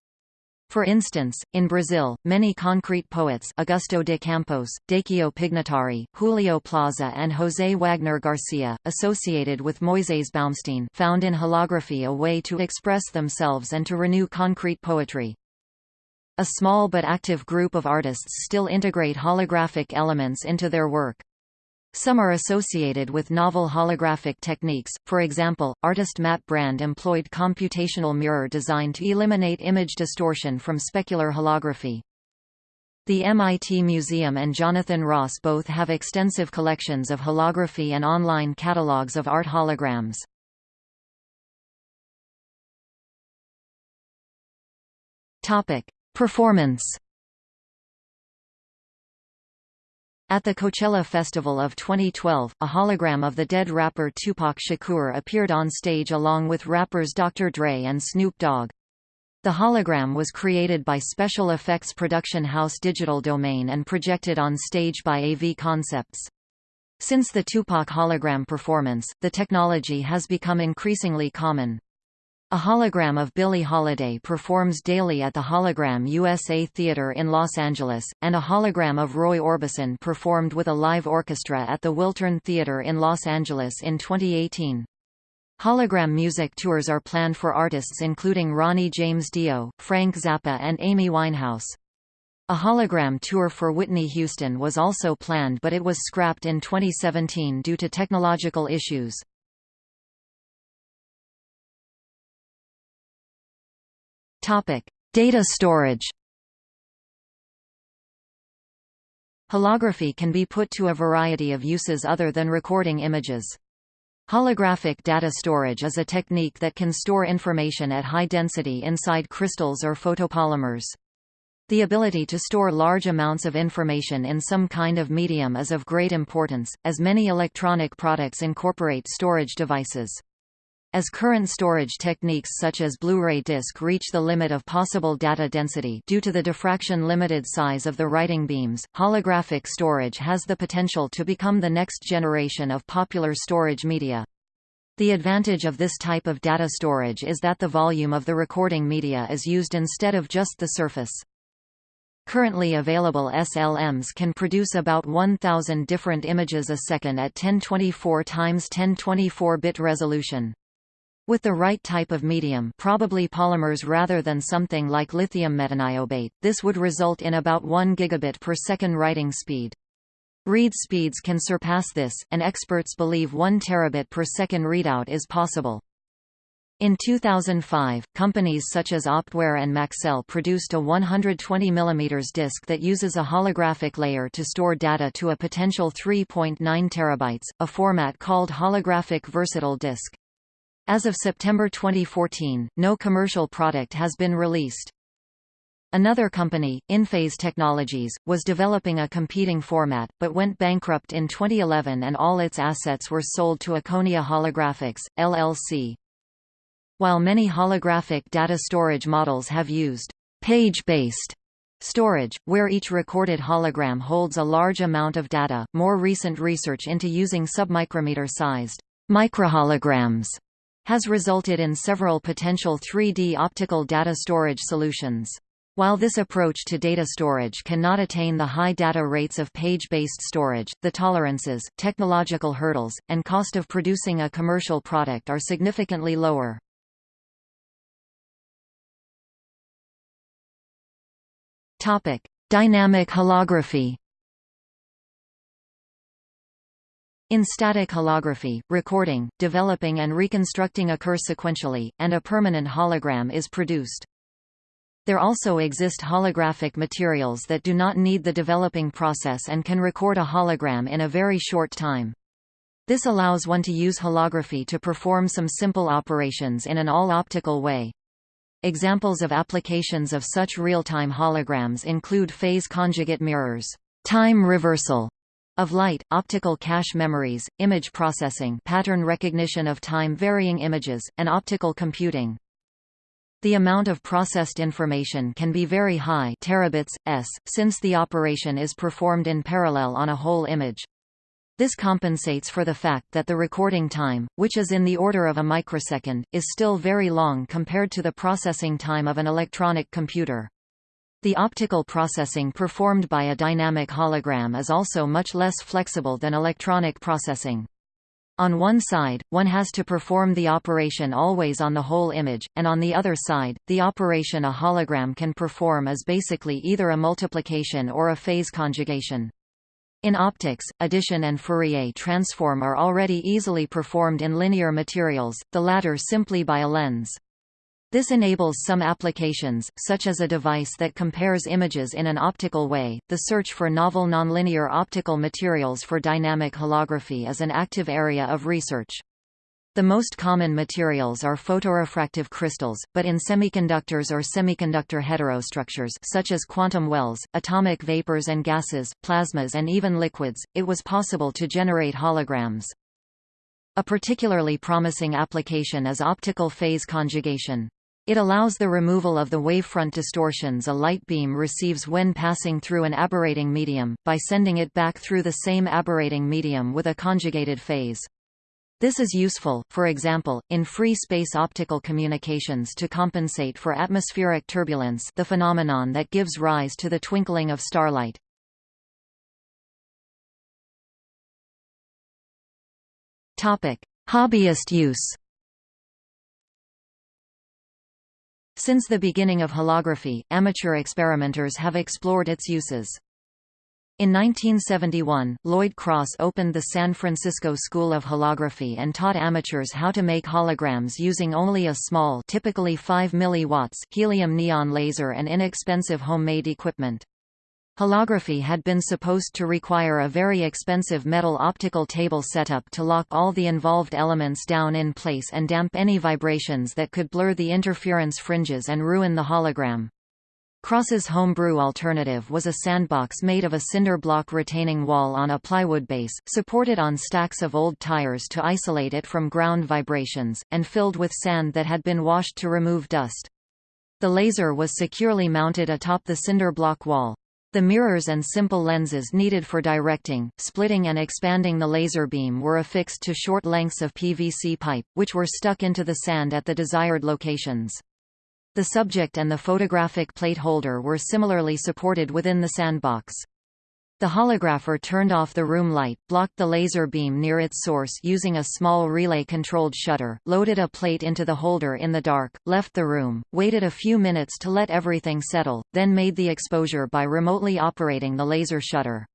For instance, in Brazil, many concrete poets Augusto de Campos, Décio Pignatari, Julio Plaza and José Wagner Garcia, associated with Moisés Baumstein found in holography a way to express themselves and to renew concrete poetry. A small but active group of artists still integrate holographic elements into their work. Some are associated with novel holographic techniques, for example, artist Matt Brand employed computational mirror design to eliminate image distortion from specular holography. The MIT Museum and Jonathan Ross both have extensive collections of holography and online catalogues of art holograms. Performance At the Coachella Festival of 2012, a hologram of the dead rapper Tupac Shakur appeared on stage along with rappers Dr. Dre and Snoop Dogg. The hologram was created by special effects production house Digital Domain and projected on stage by AV Concepts. Since the Tupac hologram performance, the technology has become increasingly common. A hologram of Billie Holiday performs daily at the Hologram USA Theater in Los Angeles, and a hologram of Roy Orbison performed with a live orchestra at the Wiltern Theater in Los Angeles in 2018. Hologram music tours are planned for artists including Ronnie James Dio, Frank Zappa and Amy Winehouse. A hologram tour for Whitney Houston was also planned but it was scrapped in 2017 due to technological issues. Data storage. Holography can be put to a variety of uses other than recording images. Holographic data storage is a technique that can store information at high density inside crystals or photopolymers. The ability to store large amounts of information in some kind of medium is of great importance, as many electronic products incorporate storage devices. As current storage techniques such as Blu-ray disc reach the limit of possible data density due to the diffraction-limited size of the writing beams, holographic storage has the potential to become the next generation of popular storage media. The advantage of this type of data storage is that the volume of the recording media is used instead of just the surface. Currently available SLMs can produce about 1,000 different images a second at 1024 x 1024 bit resolution. With the right type of medium probably polymers rather than something like lithium metaniobate, this would result in about 1 gigabit per second writing speed. Read speeds can surpass this, and experts believe 1 terabit per second readout is possible. In 2005, companies such as Optware and Maxell produced a 120 mm disc that uses a holographic layer to store data to a potential 3.9 terabytes, a format called holographic versatile disk. As of September 2014, no commercial product has been released. Another company, InPhase Technologies, was developing a competing format, but went bankrupt in 2011 and all its assets were sold to Akonia Holographics, LLC. While many holographic data storage models have used page-based storage, where each recorded hologram holds a large amount of data, more recent research into using submicrometer-sized microholograms has resulted in several potential 3D optical data storage solutions. While this approach to data storage cannot attain the high data rates of page-based storage, the tolerances, technological hurdles, and cost of producing a commercial product are significantly lower. Topic: Dynamic holography. In static holography, recording, developing and reconstructing occur sequentially, and a permanent hologram is produced. There also exist holographic materials that do not need the developing process and can record a hologram in a very short time. This allows one to use holography to perform some simple operations in an all-optical way. Examples of applications of such real-time holograms include phase conjugate mirrors, time reversal of light, optical cache memories, image processing pattern recognition of time-varying images, and optical computing. The amount of processed information can be very high terabits, s, since the operation is performed in parallel on a whole image. This compensates for the fact that the recording time, which is in the order of a microsecond, is still very long compared to the processing time of an electronic computer. The optical processing performed by a dynamic hologram is also much less flexible than electronic processing. On one side, one has to perform the operation always on the whole image, and on the other side, the operation a hologram can perform is basically either a multiplication or a phase conjugation. In optics, addition and Fourier transform are already easily performed in linear materials, the latter simply by a lens. This enables some applications, such as a device that compares images in an optical way. The search for novel nonlinear optical materials for dynamic holography is an active area of research. The most common materials are photorefractive crystals, but in semiconductors or semiconductor heterostructures such as quantum wells, atomic vapors and gases, plasmas and even liquids, it was possible to generate holograms. A particularly promising application is optical phase conjugation. It allows the removal of the wavefront distortions a light beam receives when passing through an aberrating medium, by sending it back through the same aberrating medium with a conjugated phase. This is useful, for example, in free space optical communications to compensate for atmospheric turbulence the phenomenon that gives rise to the twinkling of starlight. Hobbyist use Since the beginning of holography, amateur experimenters have explored its uses. In 1971, Lloyd Cross opened the San Francisco School of Holography and taught amateurs how to make holograms using only a small typically 5 mW helium neon laser and inexpensive homemade equipment. Holography had been supposed to require a very expensive metal optical table setup to lock all the involved elements down in place and damp any vibrations that could blur the interference fringes and ruin the hologram. Cross's homebrew alternative was a sandbox made of a cinder block retaining wall on a plywood base, supported on stacks of old tires to isolate it from ground vibrations, and filled with sand that had been washed to remove dust. The laser was securely mounted atop the cinder block wall. The mirrors and simple lenses needed for directing, splitting and expanding the laser beam were affixed to short lengths of PVC pipe, which were stuck into the sand at the desired locations. The subject and the photographic plate holder were similarly supported within the sandbox. The holographer turned off the room light, blocked the laser beam near its source using a small relay-controlled shutter, loaded a plate into the holder in the dark, left the room, waited a few minutes to let everything settle, then made the exposure by remotely operating the laser shutter.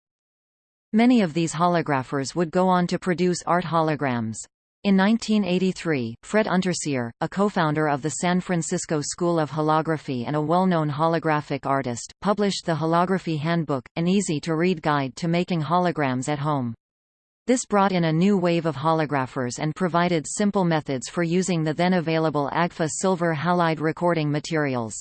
Many of these holographers would go on to produce art holograms. In 1983, Fred Unterseher, a co-founder of the San Francisco School of Holography and a well-known holographic artist, published the Holography Handbook, an easy-to-read guide to making holograms at home. This brought in a new wave of holographers and provided simple methods for using the then available Agfa silver halide recording materials.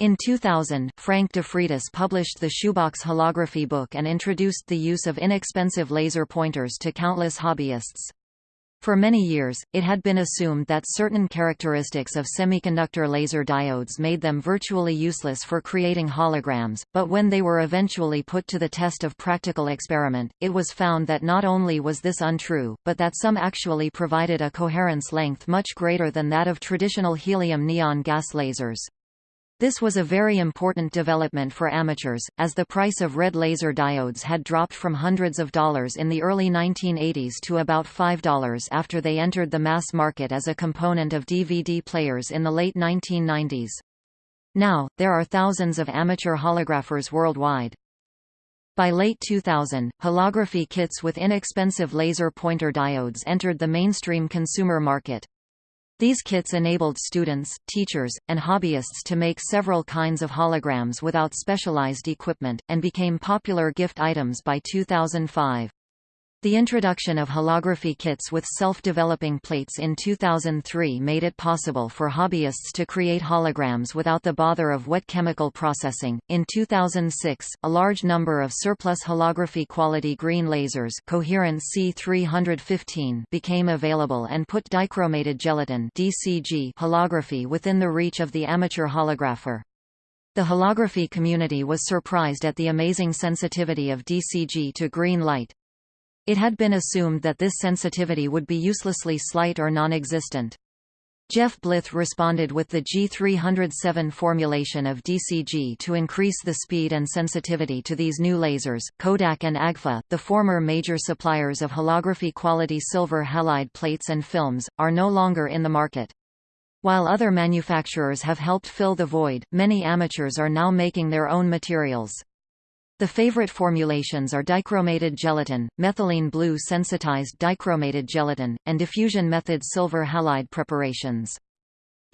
In 2000, Frank DeFreitas published the Shoebox Holography book and introduced the use of inexpensive laser pointers to countless hobbyists. For many years, it had been assumed that certain characteristics of semiconductor laser diodes made them virtually useless for creating holograms, but when they were eventually put to the test of practical experiment, it was found that not only was this untrue, but that some actually provided a coherence length much greater than that of traditional helium-neon gas lasers. This was a very important development for amateurs, as the price of red laser diodes had dropped from hundreds of dollars in the early 1980s to about $5 after they entered the mass market as a component of DVD players in the late 1990s. Now, there are thousands of amateur holographers worldwide. By late 2000, holography kits with inexpensive laser pointer diodes entered the mainstream consumer market. These kits enabled students, teachers, and hobbyists to make several kinds of holograms without specialized equipment, and became popular gift items by 2005. The introduction of holography kits with self-developing plates in 2003 made it possible for hobbyists to create holograms without the bother of wet chemical processing. In 2006, a large number of surplus holography quality green lasers, coherent C315, became available and put dichromated gelatin (DCG) holography within the reach of the amateur holographer. The holography community was surprised at the amazing sensitivity of DCG to green light. It had been assumed that this sensitivity would be uselessly slight or non-existent. Jeff Blyth responded with the G307 formulation of DCG to increase the speed and sensitivity to these new lasers. Kodak and Agfa, the former major suppliers of holography quality silver halide plates and films, are no longer in the market. While other manufacturers have helped fill the void, many amateurs are now making their own materials. The favorite formulations are dichromated gelatin, methylene blue sensitized dichromated gelatin, and diffusion method silver halide preparations.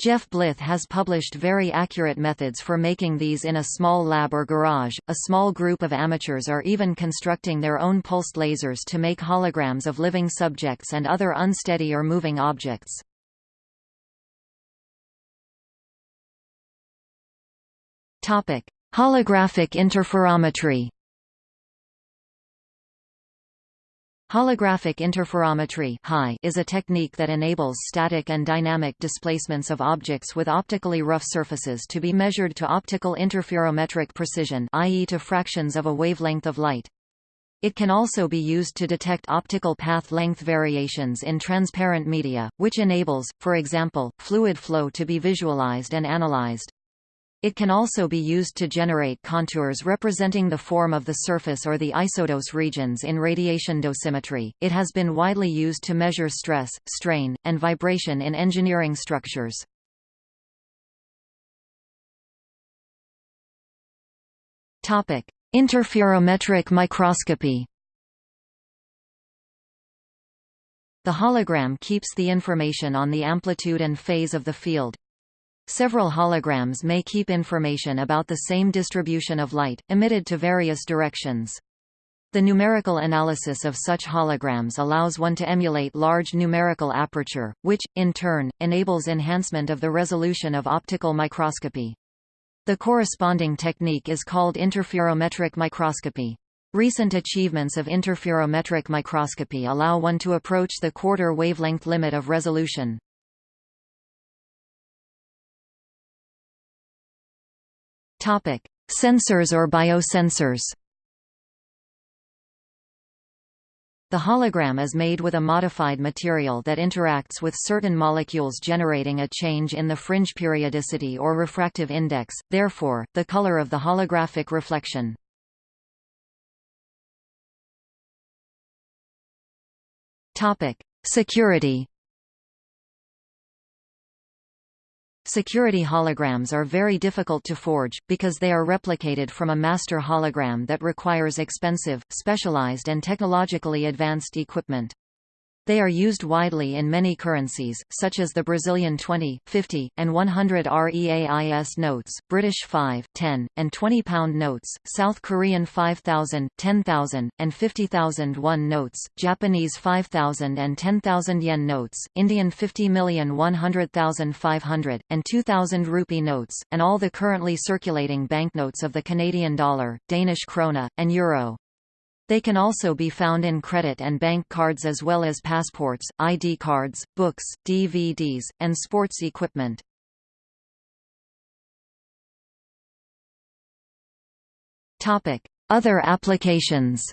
Jeff Blyth has published very accurate methods for making these in a small lab or garage. A small group of amateurs are even constructing their own pulsed lasers to make holograms of living subjects and other unsteady or moving objects. Topic: Holographic interferometry Holographic interferometry is a technique that enables static and dynamic displacements of objects with optically rough surfaces to be measured to optical interferometric precision i.e. to fractions of a wavelength of light. It can also be used to detect optical path length variations in transparent media, which enables, for example, fluid flow to be visualized and analyzed. It can also be used to generate contours representing the form of the surface or the isodose regions in radiation dosimetry. It has been widely used to measure stress, strain, and vibration in engineering structures. Topic: Interferometric microscopy. The hologram keeps the information on the amplitude and phase of the field, Several holograms may keep information about the same distribution of light, emitted to various directions. The numerical analysis of such holograms allows one to emulate large numerical aperture, which, in turn, enables enhancement of the resolution of optical microscopy. The corresponding technique is called interferometric microscopy. Recent achievements of interferometric microscopy allow one to approach the quarter wavelength limit of resolution. Topic: Sensors or biosensors. The hologram is made with a modified material that interacts with certain molecules generating a change in the fringe periodicity or refractive index, therefore, the color of the holographic reflection. Security Security holograms are very difficult to forge, because they are replicated from a master hologram that requires expensive, specialized and technologically advanced equipment. They are used widely in many currencies, such as the Brazilian 20, 50, and 100 REAIS notes, British 5, 10, and 20 pound notes, South Korean 5,000, 10,000, and 50,000 won notes, Japanese 5,000 and 10,000 yen notes, Indian 50,100,500, and 2,000 rupee notes, and all the currently circulating banknotes of the Canadian dollar, Danish krone, and euro. They can also be found in credit and bank cards as well as passports, ID cards, books, DVDs, and sports equipment. Other applications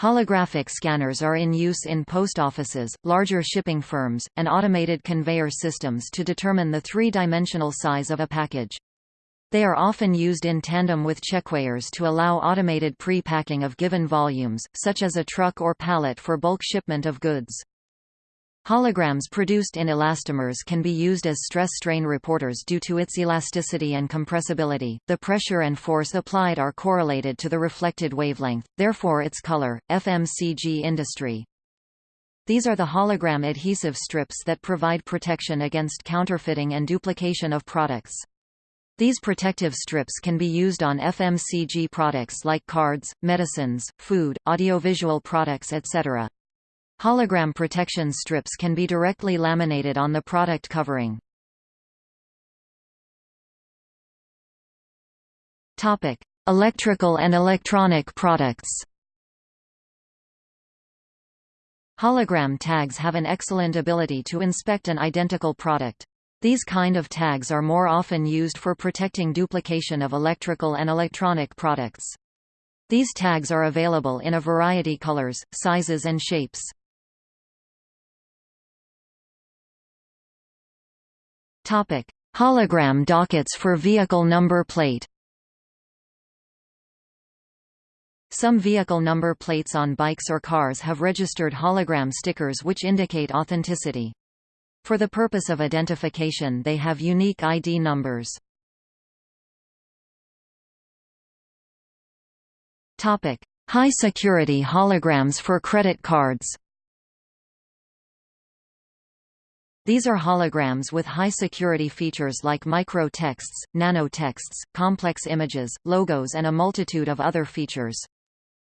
Holographic scanners are in use in post offices, larger shipping firms, and automated conveyor systems to determine the three-dimensional size of a package. They are often used in tandem with checkweighers to allow automated pre-packing of given volumes, such as a truck or pallet for bulk shipment of goods. Holograms produced in elastomers can be used as stress-strain reporters due to its elasticity and compressibility. The pressure and force applied are correlated to the reflected wavelength, therefore its color. FMCG industry. These are the hologram adhesive strips that provide protection against counterfeiting and duplication of products. These protective strips can be used on FMCG products like cards, medicines, food, audiovisual products etc. Hologram protection strips can be directly laminated on the product covering. Topic: Electrical and electronic products. Hologram tags have an excellent ability to inspect an identical product. These kind of tags are more often used for protecting duplication of electrical and electronic products. These tags are available in a variety colors, sizes and shapes. Topic: Hologram dockets for vehicle number plate. Some vehicle number plates on bikes or cars have registered hologram stickers which indicate authenticity. For the purpose of identification they have unique ID numbers. High-security holograms for credit cards These are holograms with high security features like micro-texts, nano-texts, complex images, logos and a multitude of other features.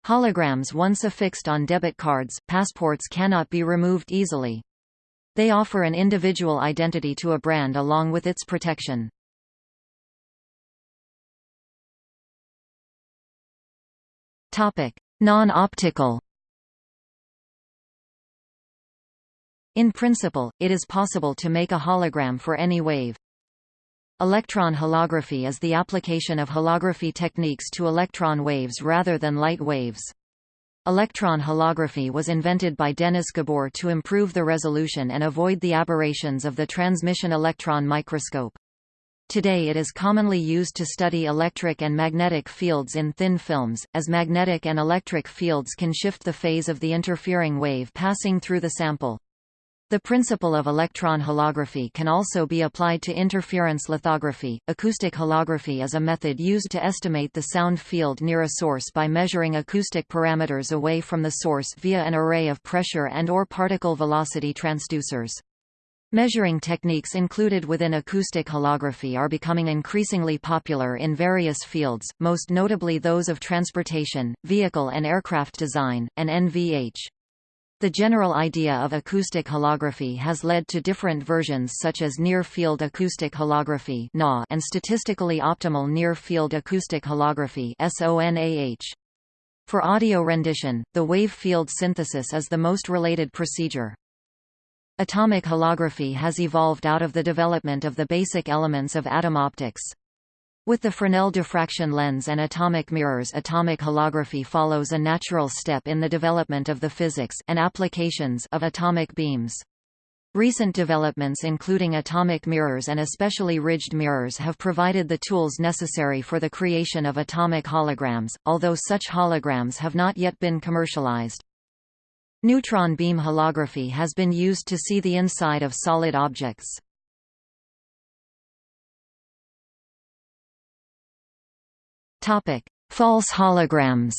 Holograms once affixed on debit cards, passports cannot be removed easily. They offer an individual identity to a brand along with its protection. Non-optical In principle, it is possible to make a hologram for any wave. Electron holography is the application of holography techniques to electron waves rather than light waves. Electron holography was invented by Dennis Gabor to improve the resolution and avoid the aberrations of the transmission electron microscope. Today it is commonly used to study electric and magnetic fields in thin films, as magnetic and electric fields can shift the phase of the interfering wave passing through the sample. The principle of electron holography can also be applied to interference lithography. Acoustic holography is a method used to estimate the sound field near a source by measuring acoustic parameters away from the source via an array of pressure and or particle velocity transducers. Measuring techniques included within acoustic holography are becoming increasingly popular in various fields, most notably those of transportation, vehicle and aircraft design, and NVH. The general idea of acoustic holography has led to different versions such as near-field acoustic holography and statistically optimal near-field acoustic holography For audio rendition, the wave field synthesis is the most related procedure. Atomic holography has evolved out of the development of the basic elements of atom optics. With the Fresnel diffraction lens and atomic mirrors atomic holography follows a natural step in the development of the physics and applications of atomic beams. Recent developments including atomic mirrors and especially ridged mirrors have provided the tools necessary for the creation of atomic holograms, although such holograms have not yet been commercialized. Neutron beam holography has been used to see the inside of solid objects. Topic: False holograms.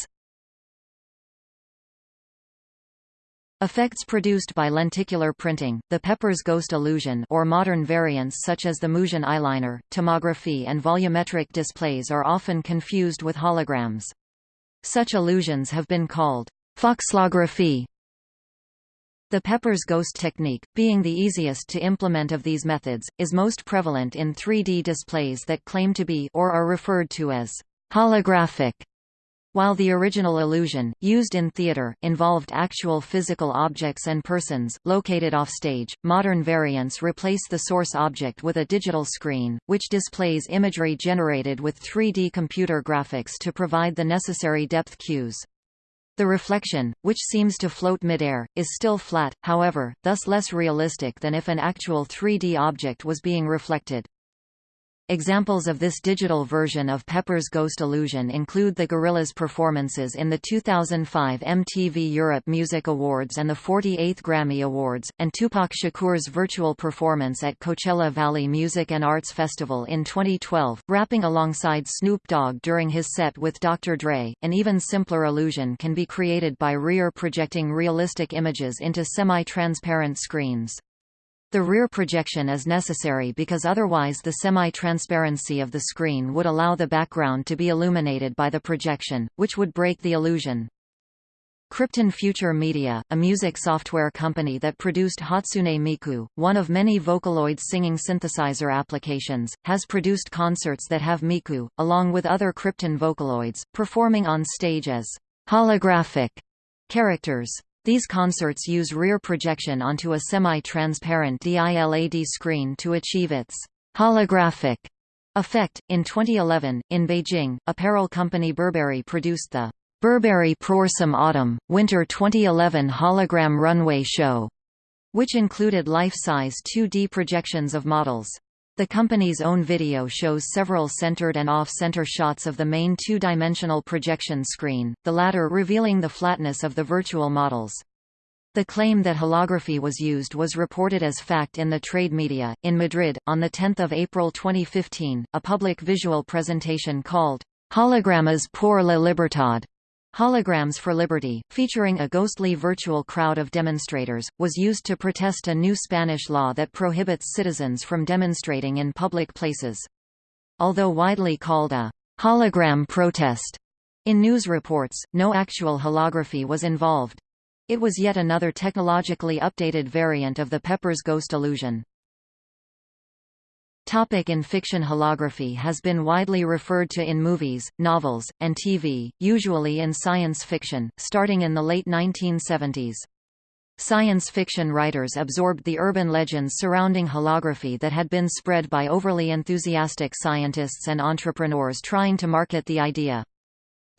Effects produced by lenticular printing, the Pepper's ghost illusion or modern variants such as the Musion eyeliner, tomography and volumetric displays are often confused with holograms. Such illusions have been called fauxlography. The Pepper's ghost technique, being the easiest to implement of these methods, is most prevalent in 3D displays that claim to be or are referred to as holographic while the original illusion, used in theater, involved actual physical objects and persons, located offstage, modern variants replace the source object with a digital screen, which displays imagery generated with 3D computer graphics to provide the necessary depth cues. The reflection, which seems to float midair, is still flat, however, thus less realistic than if an actual 3D object was being reflected. Examples of this digital version of Pepper's Ghost Illusion include the Gorillaz performances in the 2005 MTV Europe Music Awards and the 48th Grammy Awards, and Tupac Shakur's virtual performance at Coachella Valley Music and Arts Festival in 2012, rapping alongside Snoop Dogg during his set with Dr. Dre. An even simpler illusion can be created by rear projecting realistic images into semi-transparent screens. The rear projection is necessary because otherwise the semi-transparency of the screen would allow the background to be illuminated by the projection, which would break the illusion. Krypton Future Media, a music software company that produced Hatsune Miku, one of many Vocaloid singing synthesizer applications, has produced concerts that have Miku, along with other Krypton Vocaloids, performing on stage as holographic characters. These concerts use rear projection onto a semi-transparent DILAD screen to achieve its holographic effect. In 2011, in Beijing, apparel company Burberry produced the Burberry Prorsum Autumn Winter 2011 hologram runway show, which included life-size 2D projections of models. The company's own video shows several centered and off-center shots of the main two-dimensional projection screen, the latter revealing the flatness of the virtual models. The claim that holography was used was reported as fact in the trade media. In Madrid, on 10 April 2015, a public visual presentation called Hologramas por la Libertad Holograms for Liberty, featuring a ghostly virtual crowd of demonstrators, was used to protest a new Spanish law that prohibits citizens from demonstrating in public places. Although widely called a hologram protest, in news reports, no actual holography was involved. It was yet another technologically updated variant of the Pepper's ghost illusion. Topic in fiction Holography has been widely referred to in movies, novels, and TV, usually in science fiction, starting in the late 1970s. Science fiction writers absorbed the urban legends surrounding holography that had been spread by overly enthusiastic scientists and entrepreneurs trying to market the idea.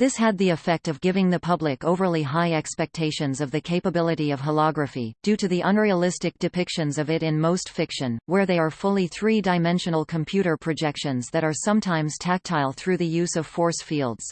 This had the effect of giving the public overly high expectations of the capability of holography, due to the unrealistic depictions of it in most fiction, where they are fully three-dimensional computer projections that are sometimes tactile through the use of force fields.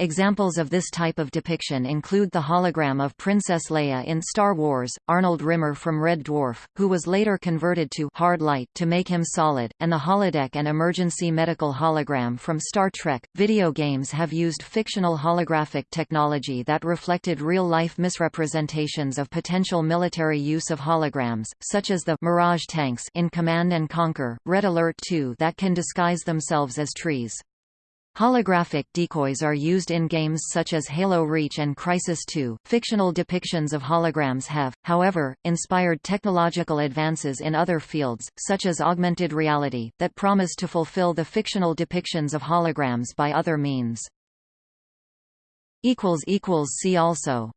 Examples of this type of depiction include the hologram of Princess Leia in Star Wars, Arnold Rimmer from Red Dwarf, who was later converted to hard light to make him solid, and the holodeck and emergency medical hologram from Star Trek. Video games have used fictional holographic technology that reflected real-life misrepresentations of potential military use of holograms, such as the Mirage tanks in Command and Conquer, Red Alert 2 that can disguise themselves as trees. Holographic decoys are used in games such as Halo Reach and Crysis 2. Fictional depictions of holograms have, however, inspired technological advances in other fields, such as augmented reality, that promise to fulfill the fictional depictions of holograms by other means. See also